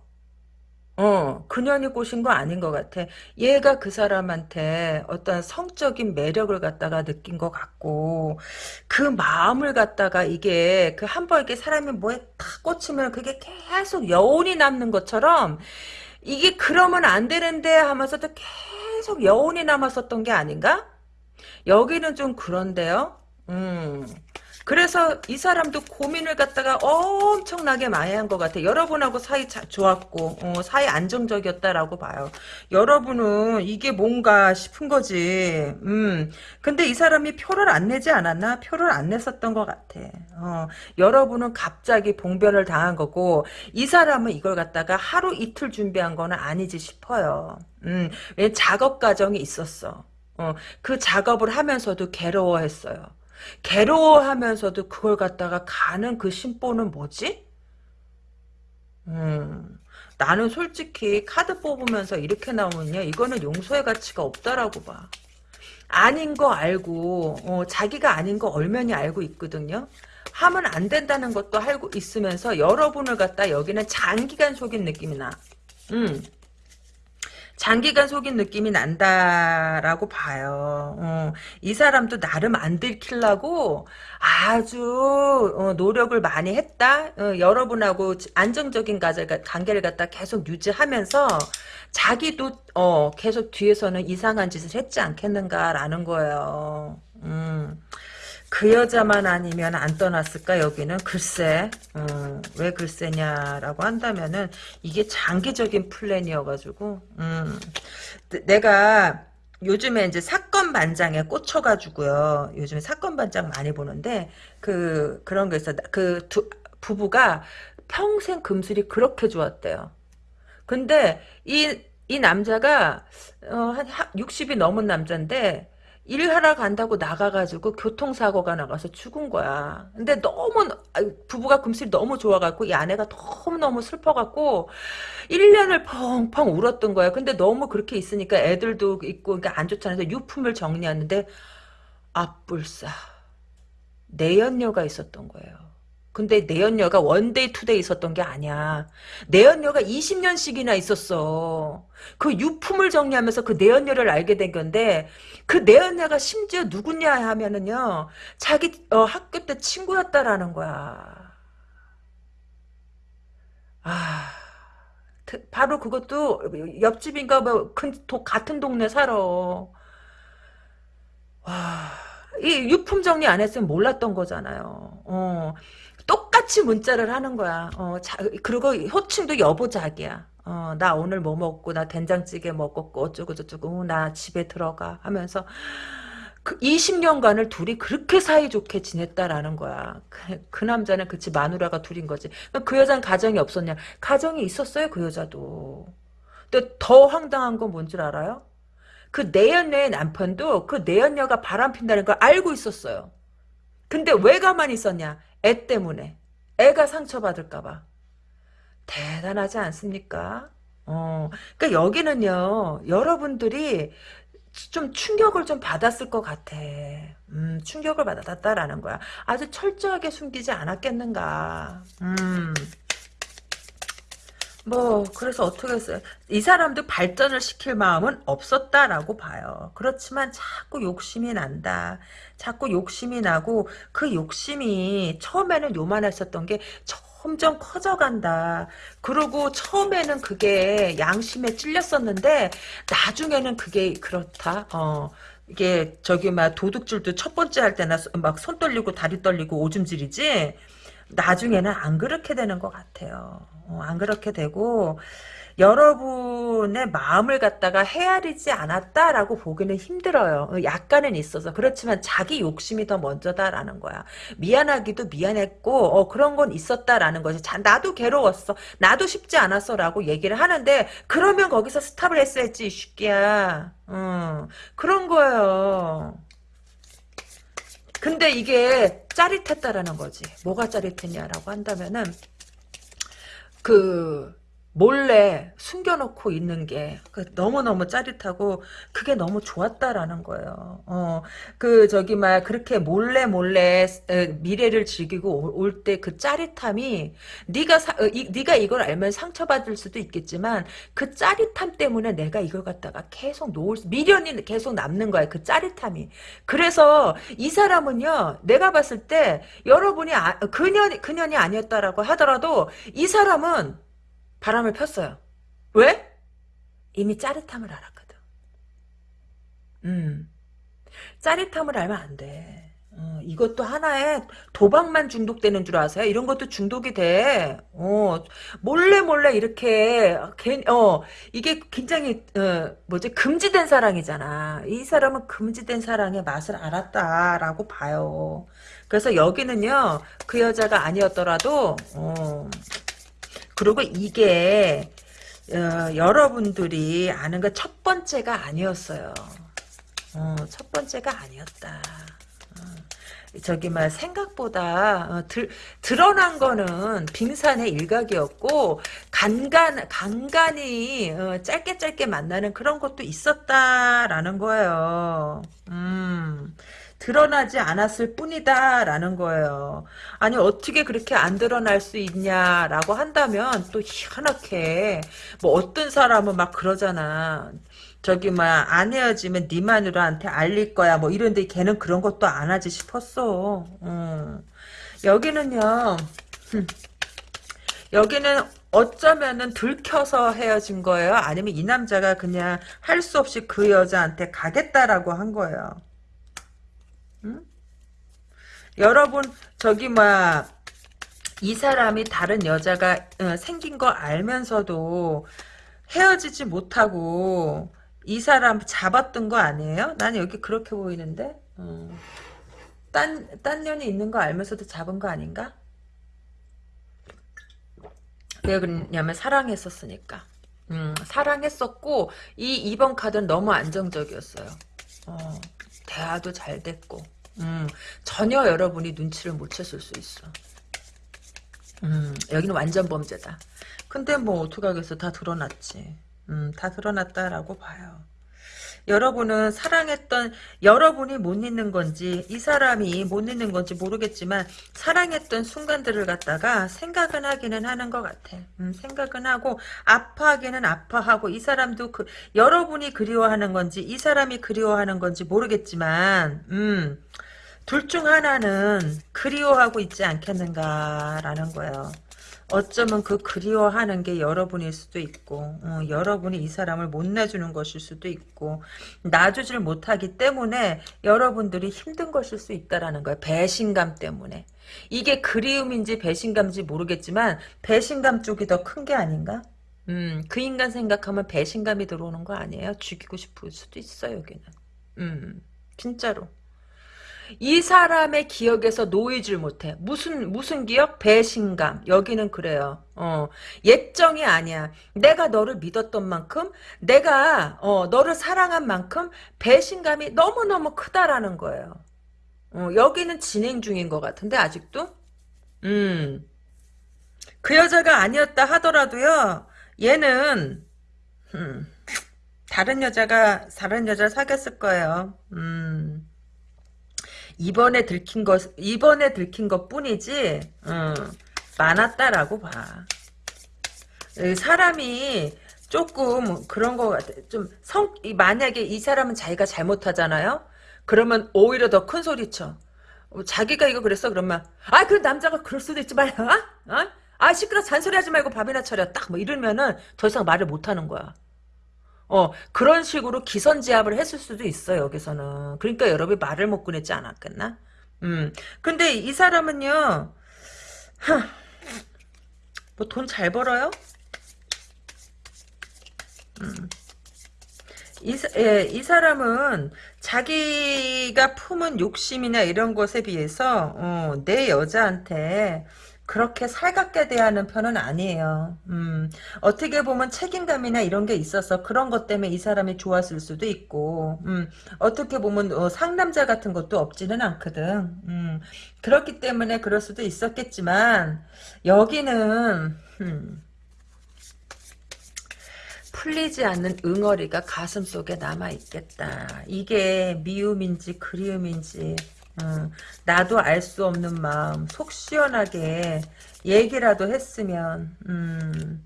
Speaker 1: 어, 그년이 꼬신 거 아닌 것 같아. 얘가 그 사람한테 어떤 성적인 매력을 갖다가 느낀 것 같고, 그 마음을 갖다가 이게, 그 한 번 이렇게 사람이 뭐에 탁 꽂히면 그게 계속 여운이 남는 것처럼, 이게 그러면 안 되는데 하면서 도 계속 여운이 남았었던 게 아닌가? 여기는 좀 그런데요. 음. 그래서 이 사람도 고민을 갖다가 엄청나게 많이 한 것 같아요. 여러분하고 사이 자, 좋았고 어, 사이 안정적이었다라고 봐요. 여러분은 이게 뭔가 싶은 거지. 음. 근데 이 사람이 표를 안 내지 않았나? 표를 안 냈었던 것 같아. 어, 여러분은 갑자기 봉변을 당한 거고 이 사람은 이걸 갖다가 하루 이틀 준비한 거는 아니지 싶어요. 음. 왜 작업 과정이 있었어. 어, 그 작업을 하면서도 괴로워했어요. 괴로워하면서도 그걸 갖다가 가는 그 심보는 뭐지? 음, 나는 솔직히 카드 뽑으면서 이렇게 나오면요. 이거는 용서의 가치가 없다라고 봐. 아닌 거 알고 어, 자기가 아닌 거 얼면이 알고 있거든요. 하면 안 된다는 것도 알고 있으면서 여러분을 갖다 여기는 장기간 속인 느낌이 나. 음. 장기간 속인 느낌이 난다라고 봐요. 어, 이 사람도 나름 안 들키려고 아주 어, 노력을 많이 했다. 어, 여러분하고 안정적인 관계를 갖다 계속 유지하면서 자기도 어, 계속 뒤에서는 이상한 짓을 했지 않겠는가라는 거예요. 음. 그 여자만 아니면 안 떠났을까 여기는? 글쎄 음, 왜 글쎄냐라고 한다면은 이게 장기적인 플랜이어가지고 음, 내가 요즘에 이제 사건 반장에 꽂혀가지고요. 요즘에 사건 반장 많이 보는데 그 그런 거 있어. 그 두, 부부가 평생 금슬이 그렇게 좋았대요. 근데 이이 남자가 어, 한 60이 넘은 남자인데 일하러 간다고 나가가지고 교통사고가 나가서 죽은 거야. 근데 너무 부부가 금슬이 너무 좋아갖고 이 아내가 너무너무 슬퍼갖고 1년을 펑펑 울었던 거야. 근데 너무 그렇게 있으니까 애들도 있고 그러니까 안 좋잖아요. 유품을 정리하는데 아뿔싸 내연녀가 있었던 거예요. 근데 내연녀가 one day two day 있었던 게 아니야. 내연녀가 20년씩이나 있었어. 그 유품을 정리하면서 그 내연녀를 알게 된 건데 그 내연녀가 심지어 누구냐 하면은요. 자기 어, 학교 때 친구였다라는 거야. 아... 바로 그것도 옆집인가 뭐 같은 동네 살아. 와... 이 유품 정리 안 했으면 몰랐던 거잖아요. 어. 똑같이 문자를 하는 거야. 어, 자, 그리고 호칭도 여보자기야. 어, 나 오늘 뭐 먹고, 나 된장찌개 먹었고, 어쩌고저쩌고, 나 집에 들어가 하면서, 그 20년간을 둘이 그렇게 사이좋게 지냈다라는 거야. 그, 그 남자는 그치 마누라가 둘인 거지. 그 여자는 가정이 없었냐? 가정이 있었어요 그 여자도. 근데 더 황당한 건 뭔 줄 알아요? 그 내연녀의 남편도 그 내연녀가 바람 핀다는 걸 알고 있었어요. 근데 왜 가만히 있었냐? 애 때문에. 애가 상처받을까봐. 대단하지 않습니까? 어, 그러니까 여기는요, 여러분들이 좀 충격을 좀 받았을 것 같아. 음, 충격을 받았다라는 거야. 아주 철저하게 숨기지 않았겠는가. 음. 뭐 그래서 어떻게 했어요? 이 사람도 발전을 시킬 마음은 없었다라고 봐요. 그렇지만 자꾸 욕심이 난다. 자꾸 욕심이 나고 그 욕심이 처음에는 요만했었던 게 점점 커져간다. 그리고 처음에는 그게 양심에 찔렸었는데 나중에는 그게 그렇다. 어. 이게 저기 막 도둑질도 첫 번째 할 때나 막 손 떨리고 다리 떨리고 오줌 질이지 나중에는 안 그렇게 되는 것 같아요. 어, 안 그렇게 되고 여러분의 마음을 갖다가 헤아리지 않았다라고 보기는 힘들어요. 어, 약간은 있어서 그렇지만 자기 욕심이 더 먼저다라는 거야. 미안하기도 미안했고 어, 그런 건 있었다라는 거지. 자, 나도 괴로웠어. 나도 쉽지 않았어라고 얘기를 하는데 그러면 거기서 스탑을 했어야지 쉽게야. 음, 그런 거예요. 근데 이게 짜릿했다라는 거지. 뭐가 짜릿했냐라고 한다면은 그 몰래 숨겨놓고 있는 게그 너무너무 짜릿하고 그게 너무 좋았다라는 거예요. 어, 그 저기 막 그렇게 몰래 몰래 미래를 즐기고 올 때 그 짜릿함이 네가 사, 어, 이, 네가 이걸 알면 상처받을 수도 있겠지만 그 짜릿함 때문에 내가 이걸 갖다가 계속 놓을 미련이 계속 남는 거야. 그 짜릿함이. 그래서 이 사람은요. 내가 봤을 때 여러분이 아, 그년 그년이 아니었다라고 하더라도 이 사람은 바람을 폈어요. 왜? 이미 짜릿함을 알았거든. 음. 짜릿함을 알면 안 돼. 어, 이것도 하나의 도박만 중독되는 줄 아세요? 이런 것도 중독이 돼. 어, 몰래 몰래 이렇게 어, 이게 굉장히 어, 뭐지 금지된 사랑이잖아. 이 사람은 금지된 사랑의 맛을 알았다라고 봐요. 그래서 여기는요 그 여자가 아니었더라도 어, 그리고 이게 어, 여러분들이 아는 것첫 번째가 아니었어요. 어, 첫 번째가 아니었다. 어, 저기 막 생각보다 어, 들, 드러난 거는 빙산의 일각이었고 간간 간간히 어, 짧게 짧게 만나는 그런 것도 있었다라는 거예요. 음. 드러나지 않았을 뿐이다 라는 거예요. 아니 어떻게 그렇게 안 드러날 수 있냐라고 한다면 또 희한하게 뭐 어떤 사람은 막 그러잖아. 저기 막안 헤어지면 네 마누라한테 알릴 거야 뭐 이런데 걔는 그런 것도 안 하지 싶었어. 음. 여기는요. 여기는 어쩌면은 들켜서 헤어진 거예요? 아니면 이 남자가 그냥 할 수 없이 그 여자한테 가겠다라고 한 거예요. 응? 여러분 저기 뭐이 사람이 다른 여자가 어, 생긴 거 알면서도 헤어지지 못하고 이 사람 잡았던 거 아니에요? 난 여기 그렇게 보이는데 어. 딴, 딴 년이 있는 거 알면서도 잡은 거 아닌가? 왜 그러냐면 사랑했었으니까 음, 사랑했었고 이 2번 카드는 너무 안정적이었어요 어. 대화도 잘 됐고 음, 전혀 여러분이 눈치를 못 챘을 수 있어. 음, 여기는 완전 범죄다. 근데 뭐 어떡하겠어. 다 드러났지. 음, 다 드러났다라고 봐요. 여러분은 사랑했던 여러분이 못 잊는 건지 이 사람이 못 잊는 건지 모르겠지만 사랑했던 순간들을 갖다가 생각은 하기는 하는 것 같아. 음, 생각은 하고 아파하기는 아파하고 이 사람도 그 여러분이 그리워하는 건지 이 사람이 그리워하는 건지 모르겠지만 음, 둘 중 하나는 그리워하고 있지 않겠는가라는 거예요. 어쩌면 그 그리워하는 게 여러분일 수도 있고 어, 여러분이 이 사람을 못 놔주는 것일 수도 있고 놔주질 못하기 때문에 여러분들이 힘든 것일 수 있다라는 거예요. 배신감 때문에. 이게 그리움인지 배신감인지 모르겠지만 배신감 쪽이 더 큰 게 아닌가? 음, 그 인간 생각하면 배신감이 들어오는 거 아니에요? 죽이고 싶을 수도 있어요, 여기는. 음, 진짜로. 이 사람의 기억에서 놓이질 못해. 무슨 무슨 기억? 배신감. 여기는 그래요. 어, 예정이 아니야. 내가 너를 믿었던 만큼, 내가 어, 너를 사랑한 만큼 배신감이 너무 너무 크다라는 거예요. 어, 여기는 진행 중인 것 같은데 아직도. 음. 그 여자가 아니었다 하더라도요. 얘는 음, 다른 여자가 다른 여자를 사귀었을 거예요. 음. 이번에 들킨 것 이번에 들킨 것 뿐이지 어, 많았다라고 봐. 사람이 조금 그런 거 같아. 좀 성, 만약에 이 사람은 자기가 잘못하잖아요? 그러면 오히려 더 큰 소리 쳐. 어, 자기가 이거 그랬어? 그러면, 아, 그 남자가 그럴 수도 있지만, 어? 어? 아, 시끄러 잔소리 하지 말고 밥이나 차려. 딱 뭐 이러면은 더 이상 말을 못 하는 거야. 어, 그런 식으로 기선제압을 했을 수도 있어, 여기서는. 그러니까 여러분이 말을 못 꺼냈지 않았겠나? 음. 근데 이 사람은요, 뭐 돈 잘 벌어요? 음. 이, 예, 이 사람은 자기가 품은 욕심이나 이런 것에 비해서 어, 내 여자한테 그렇게 살갑게 대하는 편은 아니에요. 음, 어떻게 보면 책임감이나 이런 게 있어서 그런 것 때문에 이 사람이 좋았을 수도 있고, 음, 어떻게 보면 어, 상남자 같은 것도 없지는 않거든. 음, 그렇기 때문에 그럴 수도 있었겠지만 여기는 음, 풀리지 않는 응어리가 가슴 속에 남아있겠다. 이게 미움인지 그리움인지 음, 나도 알 수 없는 마음 속 시원하게 얘기라도 했으면 음,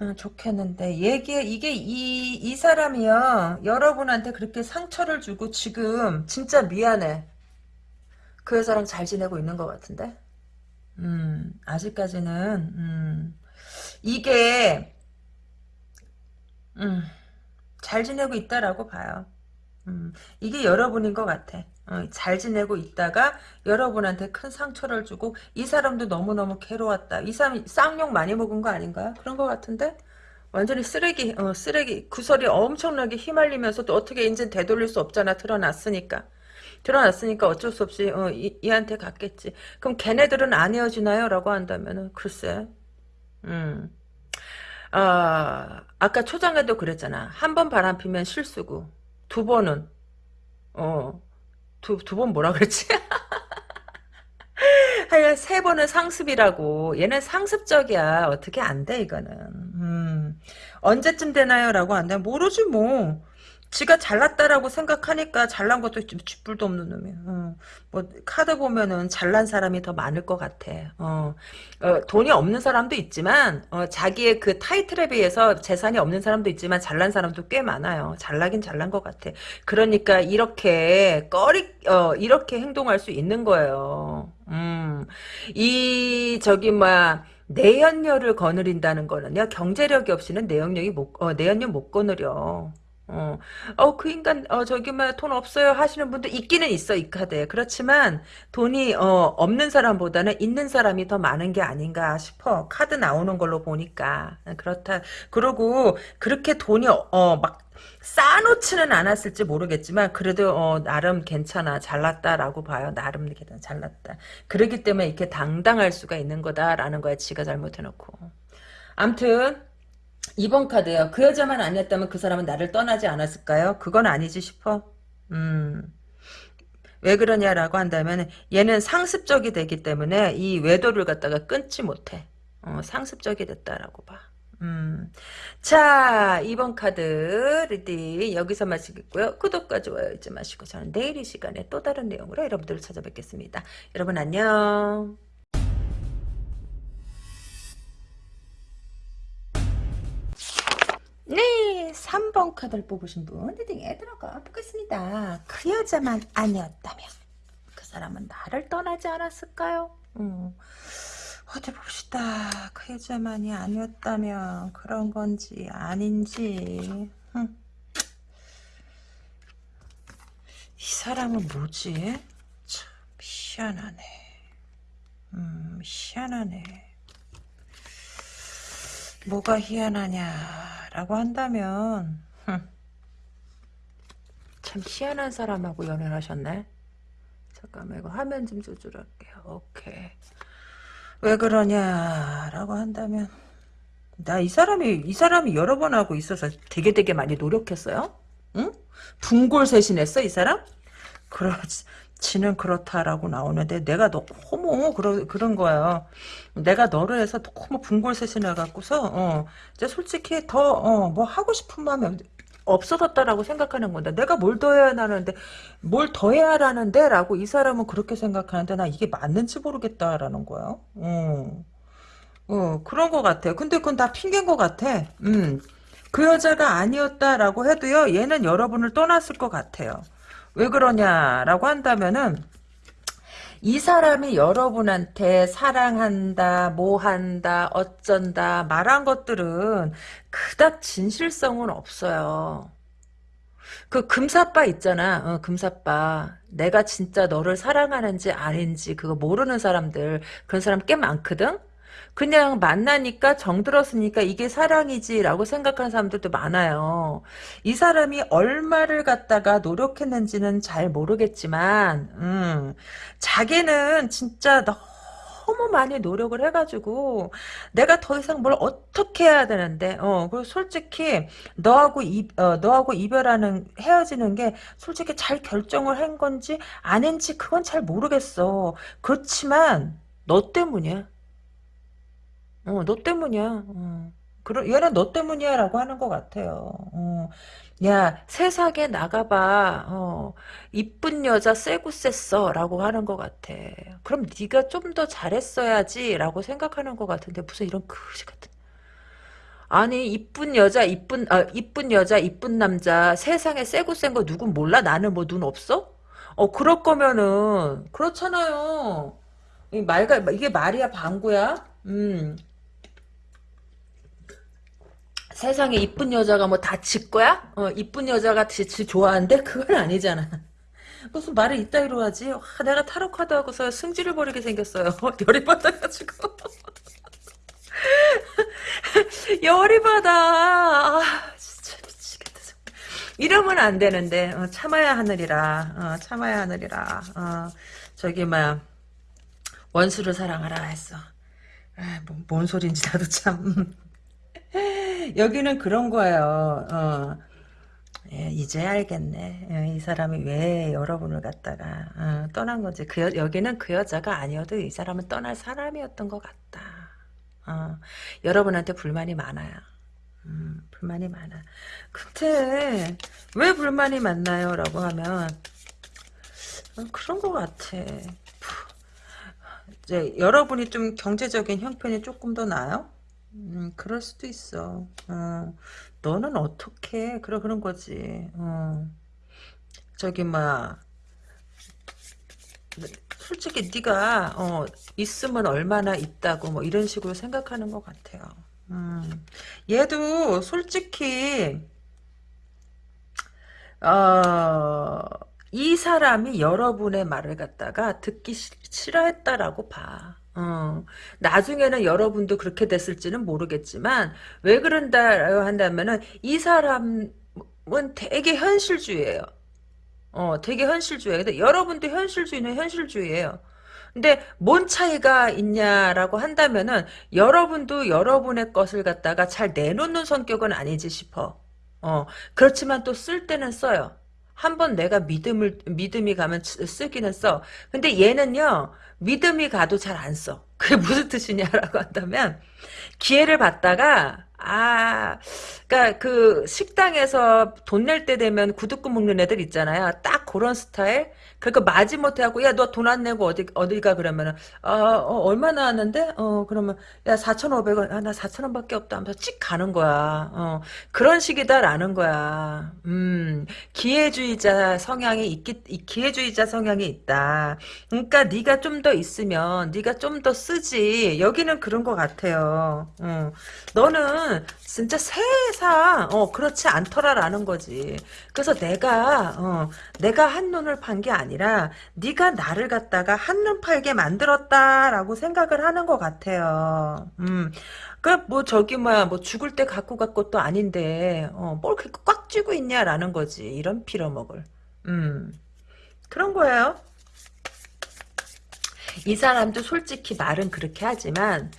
Speaker 1: 음, 좋겠는데. 얘기 이게 이, 이 사람이요. 여러분한테 그렇게 상처를 주고 지금 진짜 미안해. 그 여자랑 잘 지내고 있는 것 같은데? 음 아직까지는 음, 이게 음, 잘 지내고 있다라고 봐요 음, 이게 여러분인 것 같아. 어, 잘 지내고 있다가 여러분한테 큰 상처를 주고 이 사람도 너무너무 괴로웠다. 이 사람이 쌍욕 많이 먹은 거 아닌가요? 그런 것 같은데? 완전히 쓰레기, 어, 쓰레기. 구설이 엄청나게 휘말리면서도 어떻게 이제 되돌릴 수 없잖아. 드러났으니까. 드러났으니까 어쩔 수 없이 어, 이, 이한테 갔겠지. 그럼 걔네들은 안 헤어지나요? 라고 한다면은 글쎄. 음. 아, 아까 초장에도 그랬잖아. 한 번 바람 피면 실수고 두 번은. 어두 두 번 뭐라 그랬지? 하여간 세 번은 상습이라고. 얘는 상습적이야. 어떻게 안 돼 이거는. 음, 언제쯤 되나요? 라고 한다 모르지 뭐 지가 잘났다라고 생각하니까 잘난 것도 쥐뿔도 없는 놈이야. 어. 뭐 카드 보면은 잘난 사람이 더 많을 것 같아. 어. 어, 돈이 없는 사람도 있지만 어, 자기의 그 타이틀에 비해서 재산이 없는 사람도 있지만 잘난 사람도 꽤 많아요. 잘나긴 잘난 것 같아. 그러니까 이렇게 꺼리 어, 이렇게 행동할 수 있는 거예요. 음. 이 저기 뭐야 내연녀를 거느린다는 거는요 경제력이 없이는 내연력이 못 어, 내연녀 못 거느려. 어, 어, 그 인간, 어, 저기, 뭐, 돈 없어요 하시는 분도 있기는 있어, 이 카드에. 그렇지만, 돈이, 어, 없는 사람보다는 있는 사람이 더 많은 게 아닌가 싶어. 카드 나오는 걸로 보니까. 그렇다. 그러고, 그렇게 돈이, 어, 막, 쌓아놓지는 않았을지 모르겠지만, 그래도, 어, 나름 괜찮아. 잘났다라고 봐요. 나름 잘났다. 그러기 때문에 이렇게 당당할 수가 있는 거다라는 거야, 지가 잘못해놓고. 암튼, 2번 카드요. 그 여자만 아니었다면 그 사람은 나를 떠나지 않았을까요? 그건 아니지 싶어. 음. 왜 그러냐라고 한다면 얘는 상습적이 되기 때문에 이 외도를 갖다가 끊지 못해. 어, 상습적이 됐다라고 봐. 음. 자, 2번 카드 reading 여기서 마치겠고요. 구독과 좋아요 잊지 마시고 저는 내일 이 시간에 또 다른 내용으로 여러분들을 찾아뵙겠습니다. 여러분 안녕. 네, 3번 카드를 뽑으신 분 리딩에 들어가 보겠습니다. 그 여자만 아니었다면 그 사람은 나를 떠나지 않았을까요? 음. 어디 봅시다. 그 여자만이 아니었다면 그런 건지 아닌지. 흠. 이 사람은 뭐지? 참 희한하네. 음, 희한하네. 뭐가 희한하냐라고 한다면 흠. 참 희한한 사람하고 연애를 하셨네. 잠깐만 이거 화면 좀 조절할게요. 오케이. 왜 그러냐라고 한다면 나 이 사람이 이 사람이 여러 번 하고 있어서 되게 되게 많이 노력했어요. 응? 분골쇄신했어 이 사람? 그렇지 는 그렇다라고 나오는데 내가 너무 그러, 그런 거예요. 내가 너를 해서 너무 분골쇄신해 갖고서 어, 이제 솔직히 더 어, 뭐 하고 싶은 마음이 없어졌다라고 생각하는 건데 내가 뭘 더 해야 하는데 뭘 더 해야 하는데 라고 이 사람은 그렇게 생각하는데 나 이게 맞는지 모르겠다라는 거야 어, 어 그런 것 같아 근데 그건 다 핑계인 것 같아. 음. 그 여자가 아니었다라고 해도요 얘는 여러분을 떠났을 것 같아요 왜 그러냐라고 한다면은 이 사람이 여러분한테 사랑한다, 뭐한다, 어쩐다 말한 것들은 그닥 진실성은 없어요. 그 금사빠 있잖아. 어, 금사빠. 내가 진짜 너를 사랑하는지 아닌지 그거 모르는 사람들 그런 사람 꽤 많거든. 그냥 만나니까 정들었으니까 이게 사랑이지라고 생각하는 사람들도 많아요. 이 사람이 얼마를 갖다가 노력했는지는 잘 모르겠지만 음, 자기는 진짜 너무 많이 노력을 해가지고 내가 더 이상 뭘 어떻게 해야 되는데 어 그리고 솔직히 너하고 이 어, 너하고 이별하는 헤어지는 게 솔직히 잘 결정을 한 건지 아닌지 그건 잘 모르겠어 그렇지만 너 때문이야 어, 너 때문이야. 어. 그러, 얘는 너 때문이야라고 하는 것 같아요. 어. 야 세상에 나가봐. 어, 이쁜 여자 쎄고 쎄써라고 하는 것 같아. 그럼 네가 좀 더 잘했어야지라고 생각하는 것 같은데 무슨 이런 그지 같은. 아니 이쁜 여자 이쁜 아 이쁜 여자 이쁜 남자 세상에 쎄고 센 거 누군 몰라? 나는 뭐 눈 없어? 어 그럴 거면은 그렇잖아요. 이 말가 이게 말이야 방구야? 음 세상에 이쁜 여자가 뭐 다 지 거야? 어, 이쁜 여자가 지, 지 좋아한대? 그건 아니잖아. 무슨 말을 이따위로 하지? 와, 내가 타로 카드 하고서 승질을 벌이게 생겼어요. 열이 받아가지고. 열이 받아. 아, 진짜 미치겠다. 이러면 안 되는데 어, 참아야 하느리라. 어, 참아야 하느리라. 어, 저기 막 원수를 사랑하라 했어. 아, 뭐, 뭔 소린지 나도 참. 여기는 그런 거예요. 어. 예, 이제 알겠네. 예, 이 사람이 왜 여러분을 갖다가 어, 떠난 건지. 그 여, 여기는 그 여자가 아니어도 이 사람은 떠날 사람이었던 것 같다. 어, 여러분한테 불만이 많아요. 음, 불만이 많아. 근데 왜 불만이 많나요? 라고 하면 어, 그런 것 같아. 이제 여러분이 좀 경제적인 형편이 조금 더 나아요? 음, 그럴 수도 있어. 어, 너는 어떻게 그래 그런 거지. 어. 저기 막 솔직히 네가 어, 있으면 얼마나 있다고 뭐 이런 식으로 생각하는 것 같아요. 음. 얘도 솔직히 어, 이 사람이 여러분의 말을 갖다가 듣기 싫어했다라고 봐. 어, 나중에는 여러분도 그렇게 됐을지는 모르겠지만 왜 그런다 한다면은 이 사람은 되게 현실주의예요. 어, 되게 현실주의예요. 근데 여러분도 현실주의는 현실주의예요. 근데 뭔 차이가 있냐라고 한다면은 여러분도 여러분의 것을 갖다가 잘 내놓는 성격은 아니지 싶어. 어, 그렇지만 또 쓸 때는 써요. 한번 내가 믿음을 믿음이 가면 쓰기는 써. 근데 얘는요 믿음이 가도 잘 안 써. 그게 무슨 뜻이냐라고 한다면 기회를 받다가 아, 그니까 그 식당에서 돈 낼 때 되면 구두꾼 먹는 애들 있잖아요. 딱 그런 스타일. 그러니까 마지못해 하고 야 너 돈 안 내고 어디 어디가 그러면은 어, 어 얼마 나왔는데 어 그러면 야 4,500원 아 나 4,000원밖에 없다 하면서 찍 가는 거야. 어 그런 식이다라는 거야. 음 기회주의자 성향이 있기 기회주의자 성향이 있다. 그러니까 네가 좀 더 있으면 네가 좀 더 쓰지. 여기는 그런 것 같아요. 어 너는 진짜 세상 어 그렇지 않더라라는 거지. 그래서 내가 어 내가 한 눈을 판 게 아니 라 네가 나를 갖다가 한눈 팔게 만들었다라고 생각을 하는 것 같아요. 음. 그뭐 저기 뭐야 뭐 죽을 때 갖고 갈 것도 아닌데 어 뭘 그렇게 꽉 쥐고 있냐라는 거지. 이런 빌어먹을. 음. 그런 거예요. 이 사람도 솔직히 말은 그렇게 하지만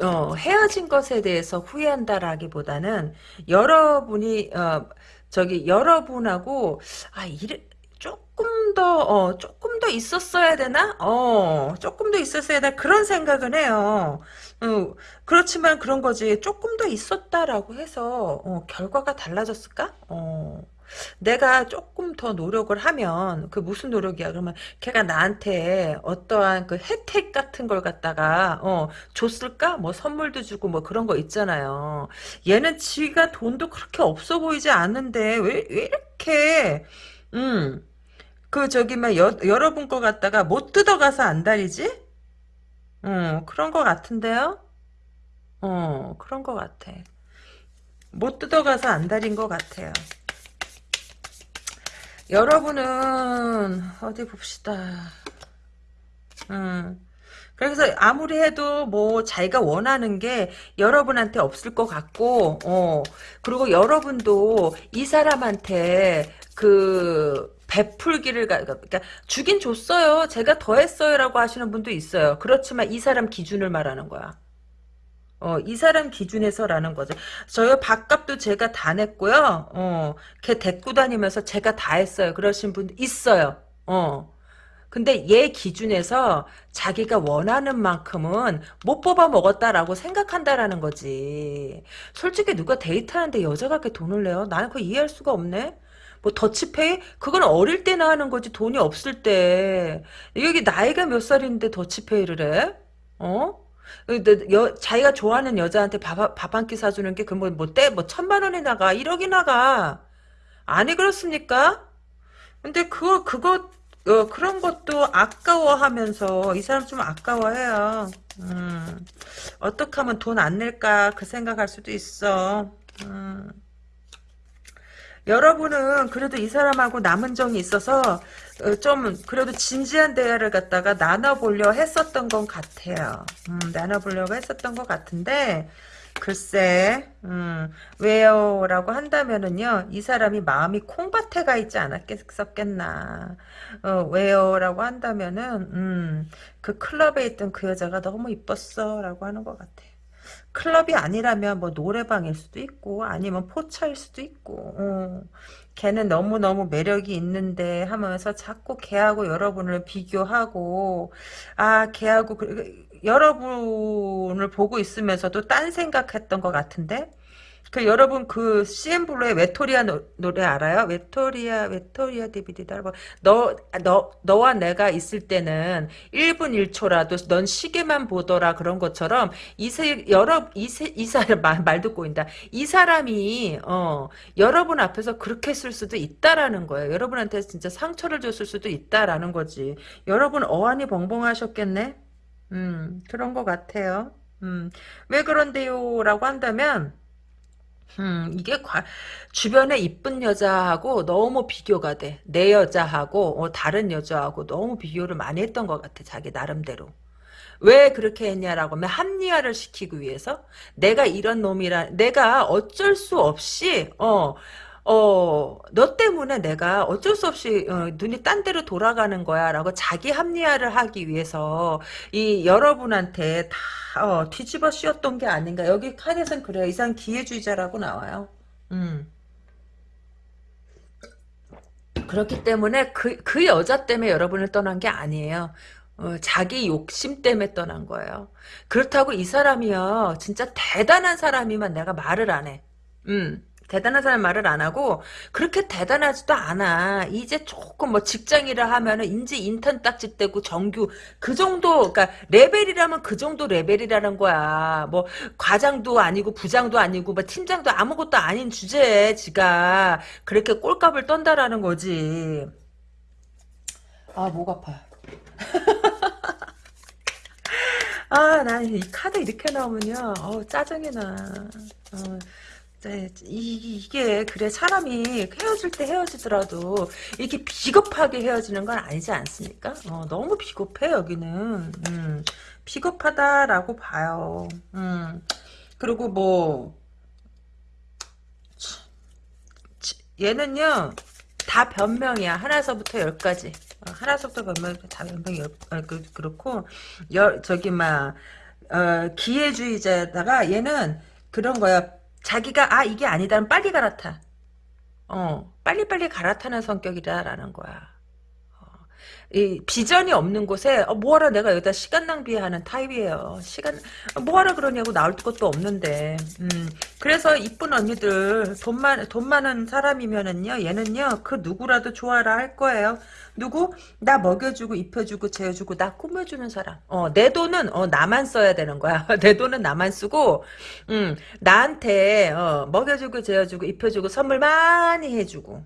Speaker 1: 어, 헤어진 것에 대해서 후회한다라기보다는 여러분이 어, 저기 여러분하고 아 이래 조금 더 어, 조금 더 있었어야 되나? 어 조금 더 있었어야 되나 그런 생각은 해요. 어, 그렇지만 그런 거지 조금 더 있었다라고 해서 어, 결과가 달라졌을까? 어. 내가 조금 더 노력을 하면 그 무슨 노력이야 그러면 걔가 나한테 어떠한 그 혜택 같은 걸 갖다가 어 줬을까 뭐 선물도 주고 뭐 그런 거 있잖아요 얘는 지가 돈도 그렇게 없어 보이지 않는데 왜, 왜 이렇게 음 그 저기 막 여, 여러분 거 갖다가 못 뜯어가서 안달이지 어 그런 거 같은데요 어 그런 거 같아 못 뜯어가서 안달인 것 같아요 여러분은 어디 봅시다. 음. 그래서 아무리 해도 뭐 자기가 원하는 게 여러분한테 없을 것 같고 어 그리고 여러분도 이 사람한테 그 베풀기를 그러니까 주긴 줬어요. 제가 더 했어요라고 하시는 분도 있어요. 그렇지만 이 사람 기준을 말하는 거야. 어, 이 사람 기준에서라는 거죠. 저요, 밥값도 제가 다 냈고요. 어, 걔 데리고 다니면서 제가 다 했어요. 그러신 분 있어요. 어. 근데 얘 기준에서 자기가 원하는 만큼은 못 뽑아 먹었다라고 생각한다라는 거지. 솔직히 누가 데이트하는데 여자가 그렇게 돈을 내요? 나는 그거 이해할 수가 없네. 뭐 더치페이? 그건 어릴 때나 하는 거지 돈이 없을 때. 여기 나이가 몇 살인데 더치페이를 해? 어? 여, 자기가 좋아하는 여자한테 밥, 밥한 끼 사주는 게, 그 뭐, 뭐, 때, 뭐, 천만 원이 나가, 1억이 나가. 아니, 그렇습니까? 근데 그거, 그거, 어, 그런 것도 아까워하면서, 이 사람 좀 아까워해요. 음, 어떻게 하면 돈 안 낼까, 그 생각할 수도 있어. 음. 여러분은 그래도 이 사람하고 남은 정이 있어서 어, 좀 그래도 진지한 대화를 갖다가 나눠보려 했었던 것 같아요. 음, 나눠보려고 했었던 것 같은데 글쎄 음, 왜요? 라고 한다면은요 이 사람이 마음이 콩밭에 가 있지 않았겠었겠나 어, 왜요? 라고 한다면은 음, 그 클럽에 있던 그 여자가 너무 이뻤어 라고 하는 것 같아 클럽이 아니라면 뭐 노래방일 수도 있고 아니면 포차일 수도 있고 어. 걔는 너무너무 매력이 있는데 하면서 자꾸 걔하고 여러분을 비교하고 아 걔하고 그, 여러분을 보고 있으면서도 딴 생각했던 것 같은데 그 여러분 그 CN블루의 외톨이야 노, 래 알아요? 외톨이야 외톨이야 DVD다. 너너 너와 내가 있을 때는 1분 1초라도 넌 시계만 보더라 그런 것처럼 이세 여러 이세 이 사람 말, 말 듣고 있다. 이 사람이 어 여러분 앞에서 그렇게 쓸 수도 있다라는 거예요. 여러분한테 진짜 상처를 줬을 수도 있다라는 거지. 여러분 어안이 벙벙하셨겠네. 음 그런 것 같아요. 음 왜 그런데요 라고 한다면 음, 이게 과, 주변에 이쁜 여자하고 너무 비교가 돼. 내 여자하고 어, 다른 여자하고 너무 비교를 많이 했던 것 같아. 자기 나름대로. 왜 그렇게 했냐라고 하면 합리화를 시키기 위해서 내가 이런 놈이라 내가 어쩔 수 없이 어 어, 너 때문에 내가 어쩔 수 없이 어, 눈이 딴 데로 돌아가는 거야 라고 자기 합리화를 하기 위해서 이 여러분한테 다 어, 뒤집어 씌웠던 게 아닌가 여기 칸에선 그래요 이상 기회주의자라고 나와요 음. 그렇기 때문에 그, 그 여자 때문에 여러분을 떠난 게 아니에요. 어, 자기 욕심 때문에 떠난 거예요. 그렇다고 이 사람이요. 진짜 대단한 사람이면 내가 말을 안 해. 음. 대단한 사람 말을 안 하고 그렇게 대단하지도 않아. 이제 조금 뭐 직장이라 하면은 인제 인턴 딱지 떼고 정규 그 정도 그러니까 레벨이라면 그 정도 레벨이라는 거야. 뭐 과장도 아니고 부장도 아니고 뭐 팀장도 아무것도 아닌 주제에 지가 그렇게 꼴값을 떤다라는 거지. 아, 목 아파. 아, 난 이 카드 이렇게 나오면요. 어우, 짜증이 나. 어, 네, 이, 이게 그래 사람이 헤어질 때 헤어지더라도 이렇게 비겁하게 헤어지는 건 아니지 않습니까? 어, 너무 비겁해 여기는 음, 비겁하다라고 봐요. 음, 그리고 뭐 얘는요 다 변명이야 하나서부터 열까지 어, 하나서부터 변명 다 변명이 어, 그, 그렇고 여, 저기 막 어, 기회주의자다가 얘는 그런 거야 자기가 아 이게 아니다면 빨리 갈아타. 어 빨리빨리 갈아타는 성격이다라는 거야. 어, 이 비전이 없는 곳에 어, 뭐하러 내가 여기다 시간 낭비하는 타입이에요. 시간 뭐하러 그러냐고 나올 것도 없는데. 음, 그래서 이쁜 언니들 돈 많, 돈 많은 사람이면은요 얘는요 그 누구라도 좋아라 할 거예요. 누구? 나 먹여주고 입혀주고 재워주고 나 꾸며주는 사람. 어, 내 돈은 어, 나만 써야 되는 거야. 내 돈은 나만 쓰고, 음, 나한테 어, 먹여주고 재워주고 입혀주고 선물 많이 해주고,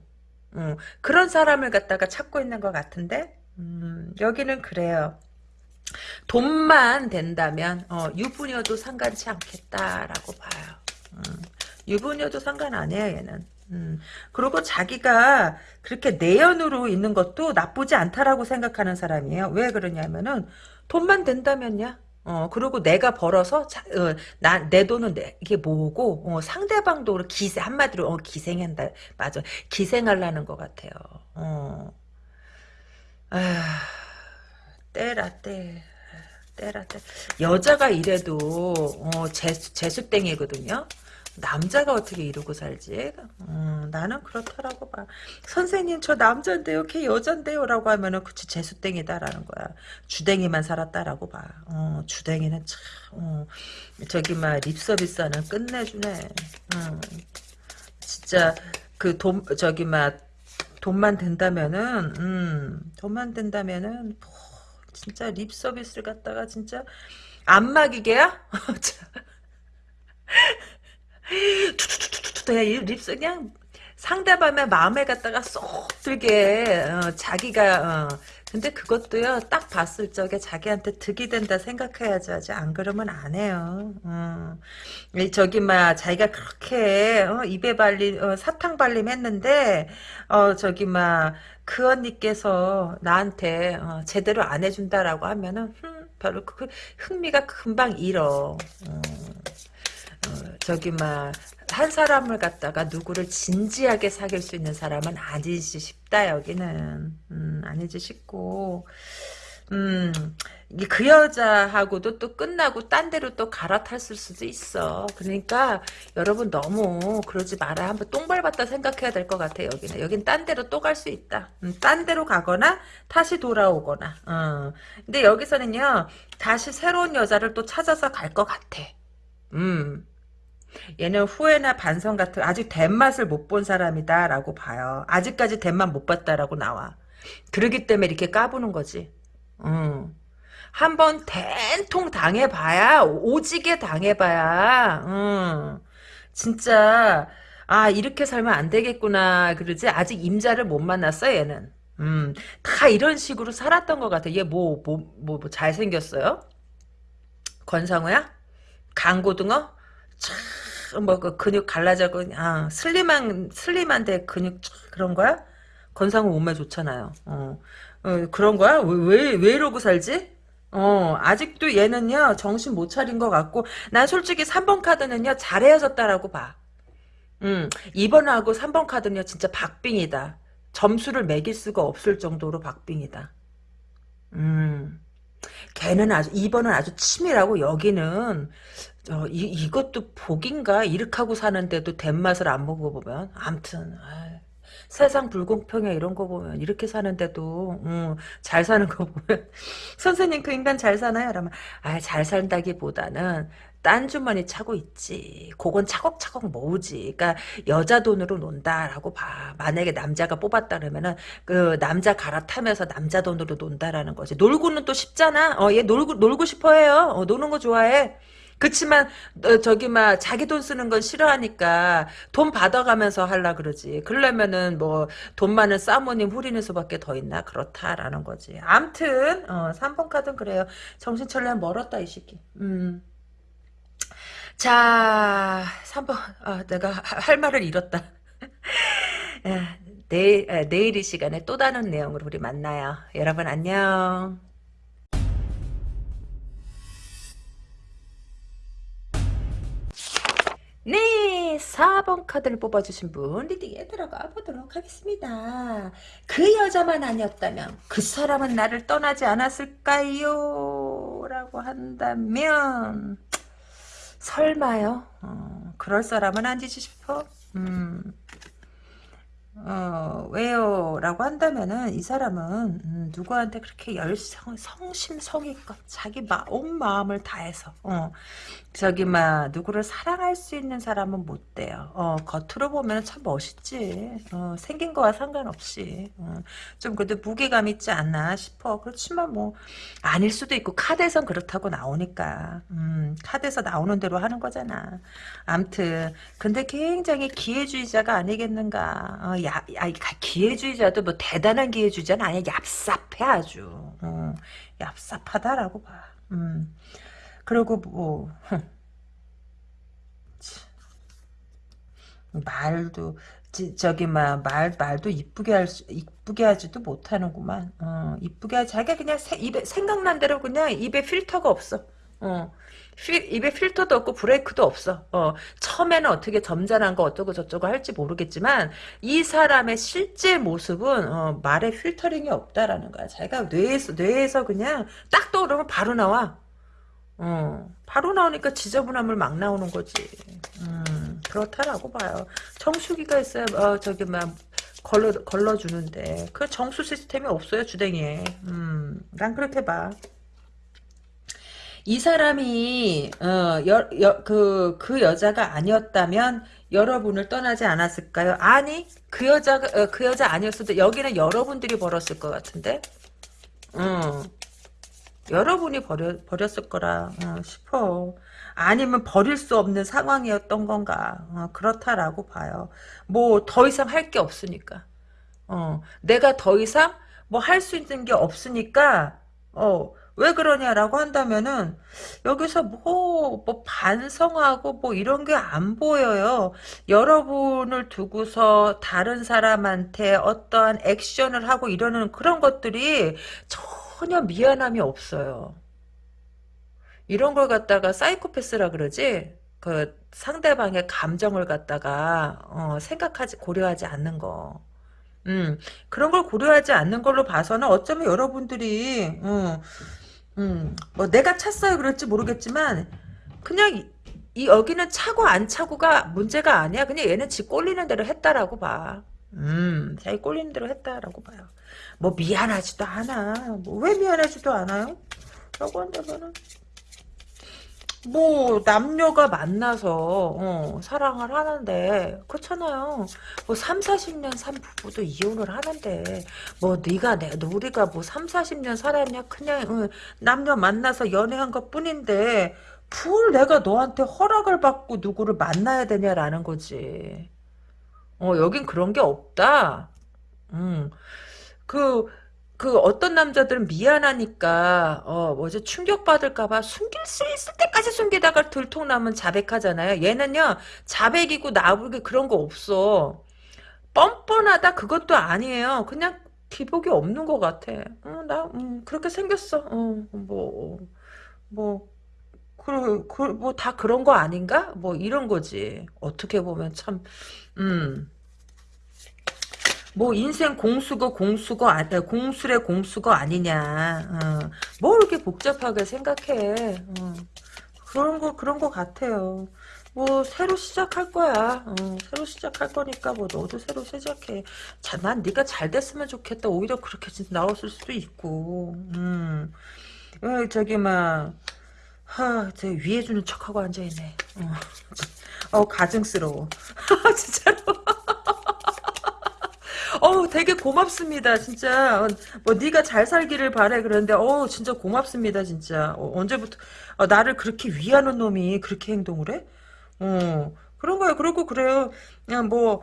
Speaker 1: 음, 그런 사람을 갖다가 찾고 있는 것 같은데, 음, 여기는 그래요. 돈만 된다면 어, 유부녀도 상관치 않겠다라고 봐요. 음, 유부녀도 상관 안 해요 얘는. 음, 그리고 자기가 그렇게 내연으로 있는 것도 나쁘지 않다라고 생각하는 사람이에요. 왜 그러냐면은 돈만 된다면야. 어, 그리고 내가 벌어서, 자, 어, 나, 내 돈은 내, 이게 뭐고, 어, 상대방도 기세, 한마디로, 어, 기생한다. 맞아. 기생하려는 것 같아요. 어. 아, 때라, 때. 때라, 때. 여자가 이래도, 어, 재수, 재수땡이거든요. 남자가 어떻게 이러고 살지? 음, 나는 그렇다라고 봐. 선생님 저 남자인데요, 걔 여잔데요 라고 하면은 그치 재수땡이다라는 거야. 주댕이만 살았다라고 봐. 어, 주댕이는 참 어, 저기 막 립서비스는 끝내주네. 음, 진짜 그 돈 저기 막 돈만 된다면은 음, 돈만 된다면은 뭐, 진짜 립 서비스를 갖다가 진짜 안마기계야? 투투투투투 그냥 립스 그냥 상대방의 마음에 갖다가 쏙 들게 어, 자기가 어. 근데 그것도요 딱 봤을 적에 자기한테 득이 된다 생각해야지 하지 안 그러면 안 해요 어. 저기 막 자기가 그렇게 어, 입에 발림 어, 사탕 발림 했는데 어 저기 막 그 언니께서 나한테 어, 제대로 안 해준다라고 하면은 흠, 별로 그 흥미가 금방 잃어 어. 어, 저기 막 한 사람을 갖다가 누구를 진지하게 사귈 수 있는 사람은 아니지 싶다 여기는 음, 아니지 싶고 음, 그 여자하고도 또 끝나고 딴 데로 또 갈아탔을 수도 있어. 그러니까 여러분 너무 그러지 마라. 한번 똥 밟았다 생각해야 될 것 같아 여기는. 여긴 딴 데로 또 갈 수 있다. 음, 딴 데로 가거나 다시 돌아오거나. 어. 근데 여기서는요. 다시 새로운 여자를 또 찾아서 갈 것 같아. 음. 얘는 후회나 반성 같은 아직 댄맛을 못 본 사람이다라고 봐요. 아직까지 댄맛 못 봤다라고 나와. 그러기 때문에 이렇게 까부는 거지. 음. 한번 된통 당해봐야 오지게 당해봐야 음. 진짜 아 이렇게 살면 안 되겠구나 그러지 아직 임자를 못 만났어 얘는 음, 다 이런 식으로 살았던 것 같아 얘 뭐 뭐 뭐 뭐 잘생겼어요? 권상우야? 강고등어? 참 뭐 그 근육 갈라져고 아 슬림한 슬림한데 근육 그런 거야? 건상우 몸매 좋잖아요. 어, 어 그런 거야? 왜왜 왜 이러고 살지? 어, 아직도 얘는요, 정신 못 차린 것 같고, 난 솔직히 3번 카드는요, 잘 헤어졌다라고 봐. 음, 2번하고 3번 카드는요, 진짜 박빙이다. 점수를 매길 수가 없을 정도로 박빙이다. 음, 걔는 아주, 2번은 아주 치밀하고, 여기는, 어, 이, 이것도 복인가? 이렇게 하고 사는데도 댄맛을 안 먹어보면. 암튼, 세상 불공평해 이런 거 보면 이렇게 사는데도 음, 잘 사는 거 보면 선생님 그 인간 잘 사나요? 그러면 아 잘 산다기 보다는 딴 주머니 차고 있지. 그건 차곡차곡 모으지. 그러니까 여자 돈으로 논다라고 봐. 만약에 남자가 뽑았다 그러면은 그 남자 갈아타면서 남자 돈으로 논다라는 거지. 놀고는 또 쉽잖아. 어, 얘 놀고 놀고 싶어해요. 어, 노는 거 좋아해. 그치만 어, 저기 막 자기 돈 쓰는 건 싫어하니까 돈 받아가면서 하려 그러지. 그러려면은 뭐 돈 많은 사모님 후리는 수밖에 더 있나 그렇다라는 거지. 암튼 어, 3번 카드는 그래요. 정신철량 멀었다 이 새끼. 음. 자, 3번. 아, 내가 하- 할 말을 잃었다. 아, 내일, 아, 내일 이 시간에 또 다른 내용으로 우리 만나요. 여러분 안녕. 네, 4번 카드를 뽑아주신 분 리딩에 들어가 보도록 하겠습니다. 그 여자만 아니었다면 그 사람은 나를 떠나지 않았을까요? 라고 한다면 설마요? 어, 그럴 사람은 아니지 싶어? 음, 어, 왜요? 라고 한다면은, 이 사람은, 음, 누구한테 그렇게 열성, 성심성의껏 자기 마, 온 마음을 다해서, 어, 저기, 막, 누구를 사랑할 수 있는 사람은 못 돼요. 어, 겉으로 보면 참 멋있지. 어, 생긴 거와 상관없이. 어, 좀 그래도 무게감 있지 않나 싶어. 그렇지만 뭐, 아닐 수도 있고, 카드에선 그렇다고 나오니까. 음, 카드에서 나오는 대로 하는 거잖아. 암튼, 근데 굉장히 기회주의자가 아니겠는가. 어, 야, 야, 기회주의자도 뭐 대단한 기회주의자는 아니야. 얍삽해 아주. 어, 얍삽하다라고 봐. 음. 그리고 뭐 말도 지- 저기 막 말 말도 이쁘게 할 수, 이쁘게 하지도 못하는구만. 어, 이쁘게 자기가 그냥 세- 입에 생각난 대로 그냥 입에 필터가 없어. 어. 필- 입에 필터도 없고 브레이크도 없어. 어, 처음에는 어떻게 점잖은 거 어쩌고 저쩌고 할지 모르겠지만 이 사람의 실제 모습은 어, 말에 필터링이 없다라는 거야. 자기가 뇌에서 뇌에서 그냥 딱 떠오르면 바로 나와. 어, 바로 나오니까 지저분함을 막 나오는 거지. 음, 그렇다라고 봐요. 정수기가 있어야, 어, 저기, 막, 걸러, 걸러주는데. 그 정수 시스템이 없어요, 주댕이에. 음, 난 그렇게 봐. 이 사람이, 어, 여, 여, 그, 그 여자가 아니었다면 여러분을 떠나지 않았을까요? 아니, 그 여자가, 어, 그 여자 아니었어도 여기는 여러분들이 벌었을 것 같은데? 음. 여러분이 버려, 버렸을 거라 어, 싶어. 아니면 버릴 수 없는 상황이었던 건가. 어, 그렇다라고 봐요. 뭐 더 이상 할 게 없으니까. 어, 내가 더 이상 뭐 할 수 있는 게 없으니까 어, 왜 그러냐라고 한다면은 여기서 뭐, 뭐 반성하고 뭐 이런 게 안 보여요. 여러분을 두고서 다른 사람한테 어떠한 액션을 하고 이러는 그런 것들이 전 혀 미안함이 없어요. 이런 걸 갖다가 사이코패스라 그러지? 그 상대방의 감정을 갖다가 어, 생각하지 고려하지 않는 거. 음, 그런 걸 고려하지 않는 걸로 봐서는 어쩌면 여러분들이 음, 음, 뭐 내가 찼어요 그럴지 모르겠지만 그냥 이, 이 여기는 차고 안 차고가 문제가 아니야. 그냥 얘는 지 꼴리는 대로 했다라고 봐. 음, 자기 꼴리는 대로 했다라고 봐요. 뭐 미안하지도 않아. 뭐 왜 미안하지도 않아요? 라고 한다면은 뭐 남녀가 만나서 어, 사랑을 하는데 그렇잖아요. 뭐 3, 40년 산 부부도 이혼을 하는데 뭐 네가 내 우리가 뭐 3, 40년 살았냐 그냥 어, 남녀 만나서 연애한 것뿐인데 뭘 내가 너한테 허락을 받고 누구를 만나야 되냐라는 거지. 어 여긴 그런 게 없다. 음. 그, 그 어떤 남자들은 미안하니까 어 뭐지 충격받을까봐 숨길 수 있을 때까지 숨기다가 들통나면 자백하잖아요. 얘는요 자백이고 나불기 그런 거 없어. 뻔뻔하다 그것도 아니에요. 그냥 기복이 없는 것 같아. 어, 나 음, 그렇게 생겼어. 어, 뭐, 뭐, 그, 그, 뭐 다 그런 거 아닌가? 뭐 이런 거지. 어떻게 보면 참, 음. 뭐 인생 공수거 공수거 아, 공술의 공수거 아니냐. 어. 뭐 이렇게 복잡하게 생각해. 어. 그런 거 그런 거 같아요. 뭐 새로 시작할 거야. 어, 새로 시작할 거니까 뭐 너도 새로 시작해. 자, 난 네가 잘 됐으면 좋겠다. 오히려 그렇게 나왔을 수도 있고. 음. 어, 저기 막 하, 저 위해 주는 척하고 앉아 있네. 어, 어 가증스러워. 진짜로. 어 되게 고맙습니다 진짜 어, 뭐 네가 잘 살기를 바래 그러는데 어 진짜 고맙습니다 진짜 어, 언제부터 어, 나를 그렇게 위하는 놈이 그렇게 행동을 해? 어, 그런 거야. 그러고 그래요. 그냥 뭐,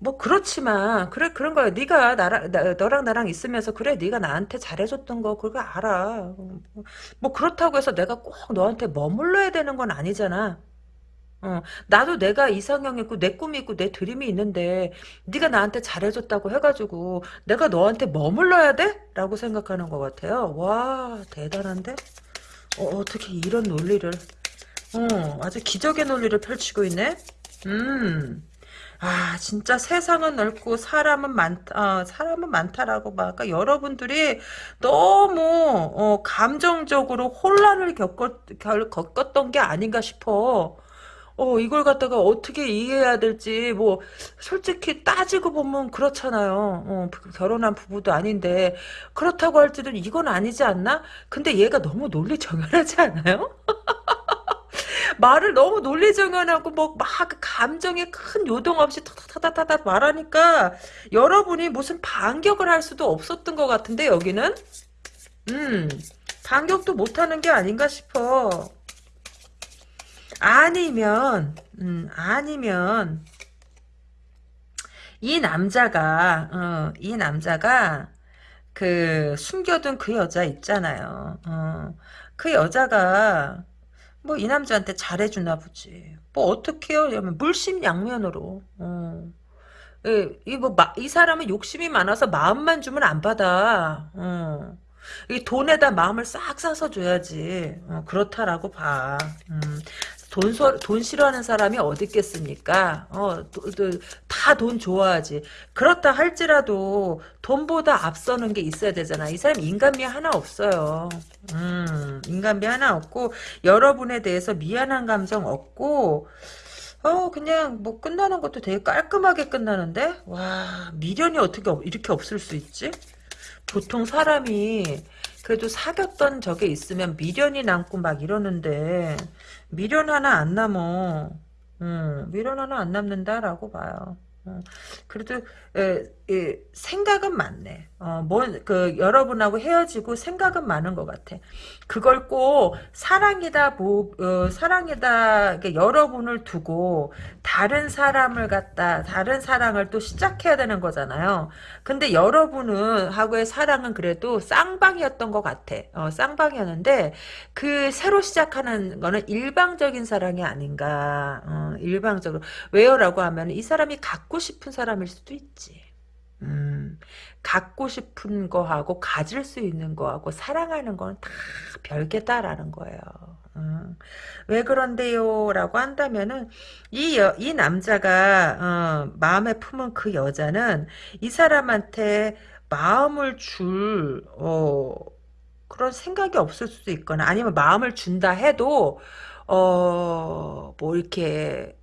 Speaker 1: 뭐 그렇지만 그래 그런 거야. 네가 나랑 나, 너랑 나랑 있으면서 그래 네가 나한테 잘해줬던 거 그거 알아. 어, 뭐, 뭐 그렇다고 해서 내가 꼭 너한테 머물러야 되는 건 아니잖아. 어, 나도 내가 이상형 있고 내 꿈이 있고 내 드림이 있는데 네가 나한테 잘해줬다고 해가지고 내가 너한테 머물러야 돼? 라고 생각하는 것 같아요. 와 대단한데? 어, 어떻게 이런 논리를 어, 아주 기적의 논리를 펼치고 있네. 음. 아, 진짜 세상은 넓고 사람은 많다, 어, 사람은 많다라고 막, 아까 여러분들이 너무, 어, 감정적으로 혼란을 겪었, 겪었던 게 아닌가 싶어. 어, 이걸 갖다가 어떻게 이해해야 될지, 뭐, 솔직히 따지고 보면 그렇잖아요. 어, 결혼한 부부도 아닌데, 그렇다고 할지는 이건 아니지 않나? 근데 얘가 너무 논리정연하지 않아요? 말을 너무 논리정연하고 뭐 막 감정에 큰 요동 없이 타타타타타 말하니까 여러분이 무슨 반격을 할 수도 없었던 것 같은데 여기는 음 반격도 못하는 게 아닌가 싶어 아니면 음 아니면 이 남자가 어, 이 남자가 그 숨겨둔 그 여자 있잖아요 어, 그 여자가 뭐 이 남자한테 잘해주나 보지. 뭐 어떻게요? 이러면 물심양면으로. 어. 이뭐 이 사람은 욕심이 많아서 마음만 주면 안 받아. 어. 이 돈에다 마음을 싹 싸서 줘야지. 어, 그렇다라고 봐. 음. 돈, 돈 싫어하는 사람이 어디 있겠습니까? 어, 다 돈 좋아하지. 그렇다 할지라도 돈보다 앞서는 게 있어야 되잖아. 이 사람 인간미 하나 없어요. 음, 인간미 하나 없고, 여러분에 대해서 미안한 감정 없고, 어, 그냥 뭐 끝나는 것도 되게 깔끔하게 끝나는데? 와, 미련이 어떻게 이렇게 없을 수 있지? 보통 사람이 그래도 사귀었던 적에 있으면 미련이 남고 막 이러는데 미련 하나 안 남어. 음, 미련 하나 안 남는다라고 봐요. 어, 그래도 에, 에, 생각은 많네. 어, 뭐, 그 여러분하고 헤어지고 생각은 많은 것 같아. 그걸 꼭 사랑이다, 뭐, 어, 사랑이다, 여러분을 두고 다른 사람을 갖다 다른 사랑을 또 시작해야 되는 거잖아요. 근데 여러분은 하고의 사랑은 그래도 쌍방이었던 것 같아. 어, 쌍방이었는데 그 새로 시작하는 거는 일방적인 사랑이 아닌가. 어, 일방적으로 왜요 라고 하면 이 사람이 갖고 싶은 사람일 수도 있지. 음, 갖고 싶은 거하고 가질 수 있는 거하고 사랑하는 건다 별개다라는 거예요. 음, 왜 그런데요? 라고 한다면은 이, 여, 이 남자가 어, 마음에 품은 그 여자는 이 사람한테 마음을 줄 어, 그런 생각이 없을 수도 있거나 아니면 마음을 준다 해도 어, 뭐 이렇게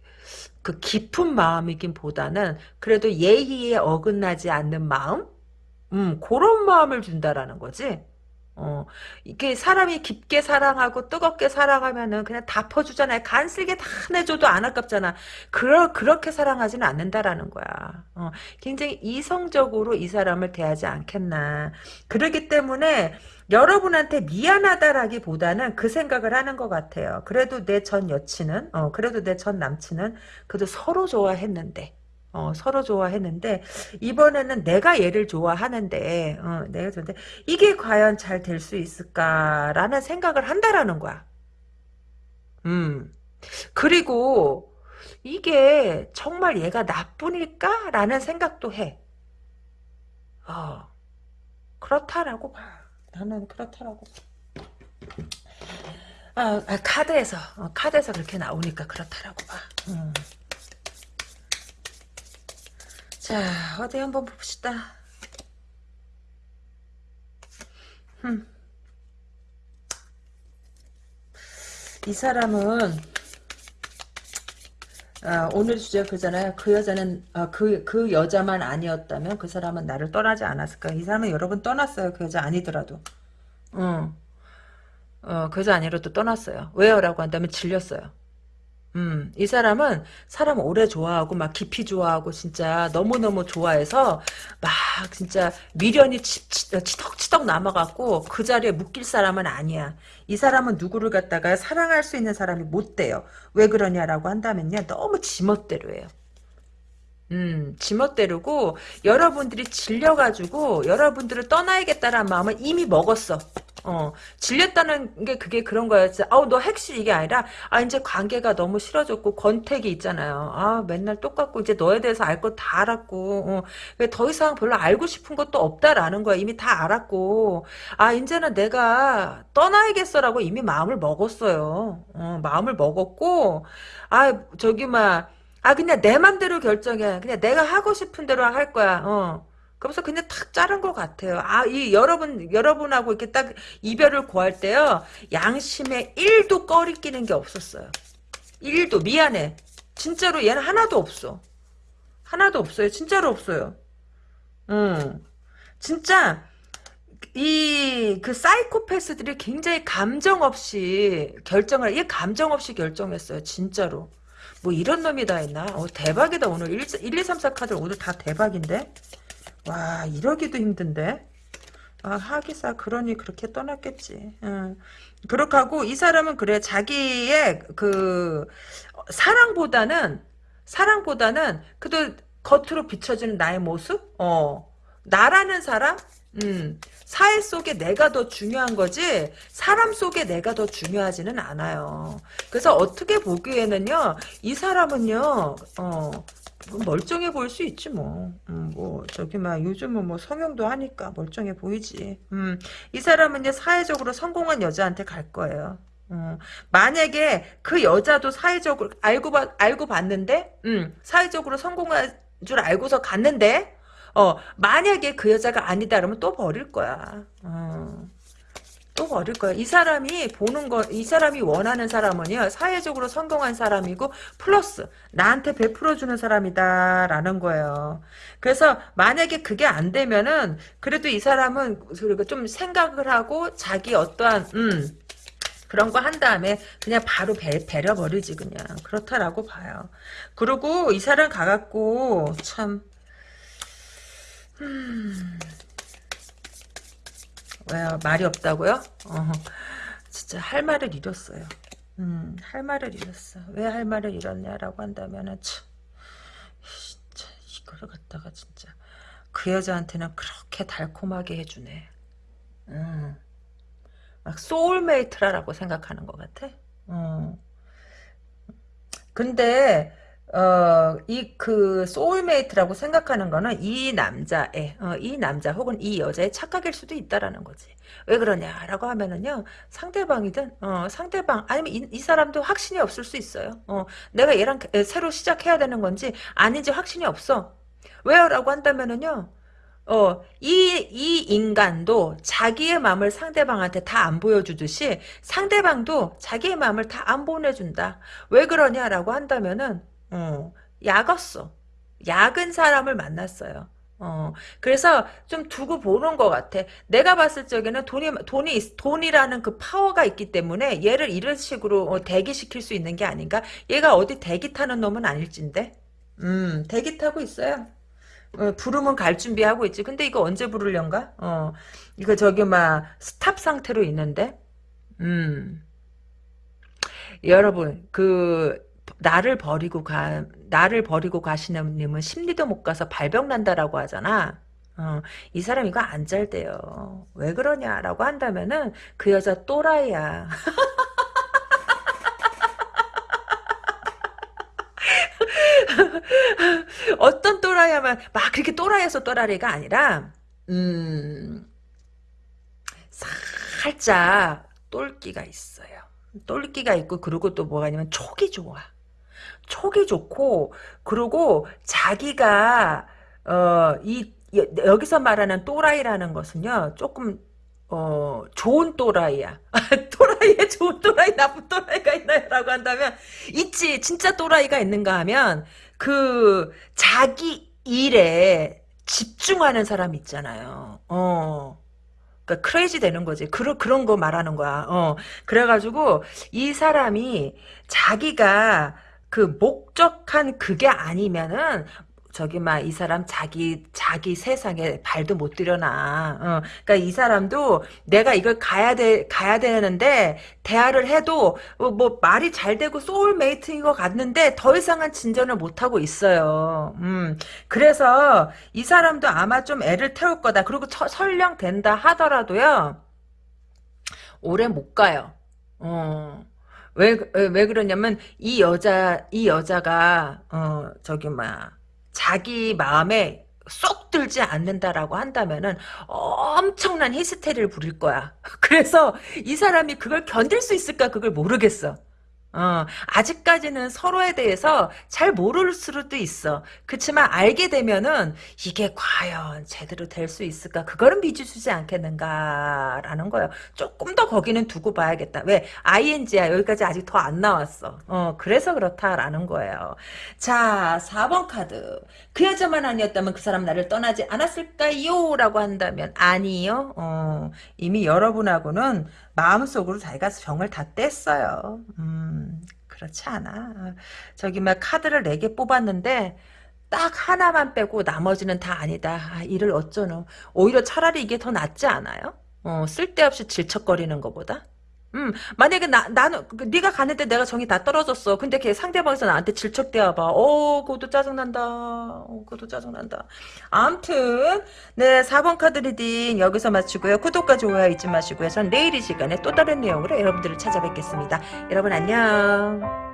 Speaker 1: 그 깊은 마음이긴 보다는 그래도 예의에 어긋나지 않는 마음? 음, 그런 마음을 준다라는 거지. 어, 이게 사람이 깊게 사랑하고 뜨겁게 사랑하면은 그냥 다 퍼주잖아요. 간 쓸게 다 내줘도 안 아깝잖아. 그러, 그렇게 사랑하지는 않는다라는 거야. 어, 굉장히 이성적으로 이 사람을 대하지 않겠나. 그러기 때문에 여러분한테 미안하다라기보다는 그 생각을 하는 것 같아요. 그래도 내 전 여친은, 어, 그래도 내 전 남친은 그래도 서로 좋아했는데, 어, 서로 좋아했는데 이번에는 내가 얘를 좋아하는데 어, 내가 좋은데 이게 과연 잘 될 수 있을까라는 생각을 한다라는 거야. 음. 그리고 이게 정말 얘가 나뿐일까라는 생각도 해. 어. 그렇다라고 봐. 나는 그렇더라고. 아, 아 카드에서 어, 카드에서 그렇게 나오니까 그렇다라고 봐. 음. 자 어디 한번 봅시다. 음. 이 사람은 아, 오늘 주제 그잖아요. 그 여자는 아, 그, 그 여자만 아니었다면 그 사람은 나를 떠나지 않았을까. 이 사람은 여러 분 떠났어요. 그 여자 아니더라도. 응. 어, 그 여자 아니라도 떠났어요. 왜요? 라고 한다면 질렸어요. 음, 이 사람은 사람 오래 좋아하고 막 깊이 좋아하고 진짜 너무너무 좋아해서 막 진짜 미련이 치, 치, 치덕치덕 남아갖고 그 자리에 묶일 사람은 아니야. 이 사람은 누구를 갖다가 사랑할 수 있는 사람이 못 돼요. 왜 그러냐라고 한다면요. 너무 지멋대로 해요. 음, 지멋대로고 여러분들이 질려가지고 여러분들을 떠나야겠다라는 마음을 이미 먹었어. 어, 질렸다는 게 그게 그런 거였지. 아우, 너 핵실 이게 아니라, 아, 이제 관계가 너무 싫어졌고, 권태기 있잖아요. 아, 맨날 똑같고, 이제 너에 대해서 알것다 알았고, 어, 더 이상 별로 알고 싶은 것도 없다라는 거야. 이미 다 알았고, 아, 이제는 내가 떠나야겠어라고 이미 마음을 먹었어요. 어, 마음을 먹었고, 아, 저기, 막, 아 그냥 내 맘대로 결정해. 그냥 내가 하고 싶은 대로 할 거야. 어. 그래서 그냥 탁 자른 것 같아요. 아, 이 여러분, 여러분하고 이렇게 딱 이별을 고할 때요. 양심에 1도 꺼리 끼는 게 없었어요. 1도 미안해. 진짜로 얘는 하나도 없어. 하나도 없어요. 진짜로 없어요. 음. 진짜 이 그 사이코패스들이 굉장히 감정 없이 결정을 얘 감정 없이 결정했어요. 진짜로. 뭐 이런 놈이 다 있나? 어, 대박이다 오늘 1, 1 2, 3, 4 카드 오늘 다 대박인데? 와 이러기도 힘든데? 아 하기사 그러니 그렇게 떠났겠지. 응. 그렇게 하고 이 사람은 그래 자기의 그 사랑보다는 사랑보다는 그래도 겉으로 비춰지는 나의 모습? 어 나라는 사람? 음, 사회 속에 내가 더 중요한 거지 사람 속에 내가 더 중요하지는 않아요. 그래서 어떻게 보기에는요 이 사람은요 어 멀쩡해 보일 수 있지 뭐. 음, 뭐 저기 막 요즘은 뭐 성형도 하니까 멀쩡해 보이지. 음, 이 사람은 이제 사회적으로 성공한 여자한테 갈 거예요. 음, 만약에 그 여자도 사회적으로 알고 봐, 알고 봤는데, 음, 사회적으로 성공한 줄 알고서 갔는데, 어, 만약에 그 여자가 아니다 그러면 또 버릴 거야. 어. 또 버릴 거야. 이 사람이 보는 거, 이 사람이 원하는 사람은요, 사회적으로 성공한 사람이고, 플러스, 나한테 베풀어주는 사람이다 라는 거예요. 그래서, 만약에 그게 안 되면은, 그래도 이 사람은, 그리고 좀 생각을 하고, 자기 어떠한, 음, 그런 거 한 다음에 그냥 바로 배, 배려버리지 그냥 그렇다라고 봐요. 그리고 이 사람 가갖고 참 음... 왜요? 말이 없다고요? 어, 진짜 할 말을 잃었어요. 음, 할 말을 잃었어. 왜 할 말을 잃었냐라고 한다면은 참, 진짜 이거를 갖다가 진짜 그 여자한테는 그렇게 달콤하게 해주네. 음, 막 soulmate라고 생각하는 것 같아. 음. 근데 어, 이, 그, soulmate라고 생각하는 거는 이 남자의, 어, 이 남자 혹은 이 여자의 착각일 수도 있다라는 거지. 왜 그러냐라고 하면은요, 상대방이든, 어, 상대방, 아니면 이, 이 사람도 확신이 없을 수 있어요. 어, 내가 얘랑 새로 시작해야 되는 건지, 아닌지 확신이 없어. 왜요? 라고 한다면은요, 어, 이, 이 인간도 자기의 마음을 상대방한테 다 안 보여주듯이 상대방도 자기의 마음을 다 안 보내준다. 왜 그러냐라고 한다면은, 어, 약었어. 약은 사람을 만났어요. 어, 그래서 좀 두고 보는 것 같아. 내가 봤을 적에는 돈이, 돈이, 돈이라는 그 파워가 있기 때문에 얘를 이런 식으로 어, 대기시킬 수 있는 게 아닌가? 얘가 어디 대기 타는 놈은 아닐진데? 음, 대기 타고 있어요. 어, 부르면 갈 준비하고 있지. 근데 이거 언제 부르련가? 어, 이거 저기 막 스탑 상태로 있는데? 음. 여러분, 그, 나를 버리고 가 나를 버리고 가시는 님은 심리도 못 가서 발병 난다라고 하잖아. 어, 이 사람 이거 안 잘 돼요. 왜 그러냐라고 한다면은 그 여자 또라이야. 어떤 또라이야만 막 그렇게 또라이에서 또라이가 아니라 음 살짝 똘끼가 있어요. 똘끼가 있고 그리고 또 뭐가 있냐면 촉이 좋아. 촉이 좋고 그리고 자기가 어 이 여기서 말하는 또라이라는 것은요 조금 어, 좋은 또라이야. 또라이에 좋은 또라이, 나쁜 또라이가 있나요? 라고 한다면, 있지. 진짜 또라이가 있는가 하면, 그, 자기 일에 집중하는 사람 있잖아요. 어. 그러니까 크레이지 되는 거지. 그런 그런 거 말하는 거야. 어. 그래 가지고 이 사람이 자기가 그 목적한 그게 아니면은 저기 막 이 사람 자기 자기 세상에 발도 못 들여놔. 어. 그러니까 이 사람도 내가 이걸 가야 돼 가야 되는데 대화를 해도 뭐, 뭐 말이 잘 되고 소울메이트인 것 같는데 더 이상은 진전을 못 하고 있어요. 음. 그래서 이 사람도 아마 좀 애를 태울 거다. 그리고 처, 설령 된다 하더라도요. 오래 못 가요. 어. 왜, 왜, 왜 그러냐면, 이 여자, 이 여자가, 어, 저기, 뭐야, 자기 마음에 쏙 들지 않는다라고 한다면은 엄청난 히스테리를 부릴 거야. 그래서 이 사람이 그걸 견딜 수 있을까 그걸 모르겠어. 어, 아직까지는 서로에 대해서 잘 모를 수도 있어. 그렇지만 알게 되면은 이게 과연 제대로 될 수 있을까? 그거는 믿어주지 않겠는가라는 거예요. 조금 더 거기는 두고 봐야겠다. 왜? ING야. 여기까지 아직 더 안 나왔어. 어, 그래서 그렇다라는 거예요. 자, 4번 카드. 그 여자만 아니었다면 그 사람 나를 떠나지 않았을까요? 라고 한다면 아니요. 어, 이미 여러분하고는 마음속으로 자기가 정을 다 뗐어요. 음, 그렇지 않아. 저기 막 카드를 4개 뽑았는데 딱 하나만 빼고 나머지는 다 아니다. 아, 이를 어쩌노. 오히려 차라리 이게 더 낫지 않아요? 어, 쓸데없이 질척거리는 것보다? 음, 만약에 나, 나는, 그 네가 가는데 내가 정이 다 떨어졌어. 근데 걔 상대방에서 나한테 질척대어봐. 어, 그것도 짜증난다. 어, 그것도 짜증난다. 암튼, 네, 4번 카드 reading 여기서 마치고요. 구독과 좋아요 잊지 마시고요. 전 내일 이 시간에 또 다른 내용으로 여러분들을 찾아뵙겠습니다. 여러분 안녕.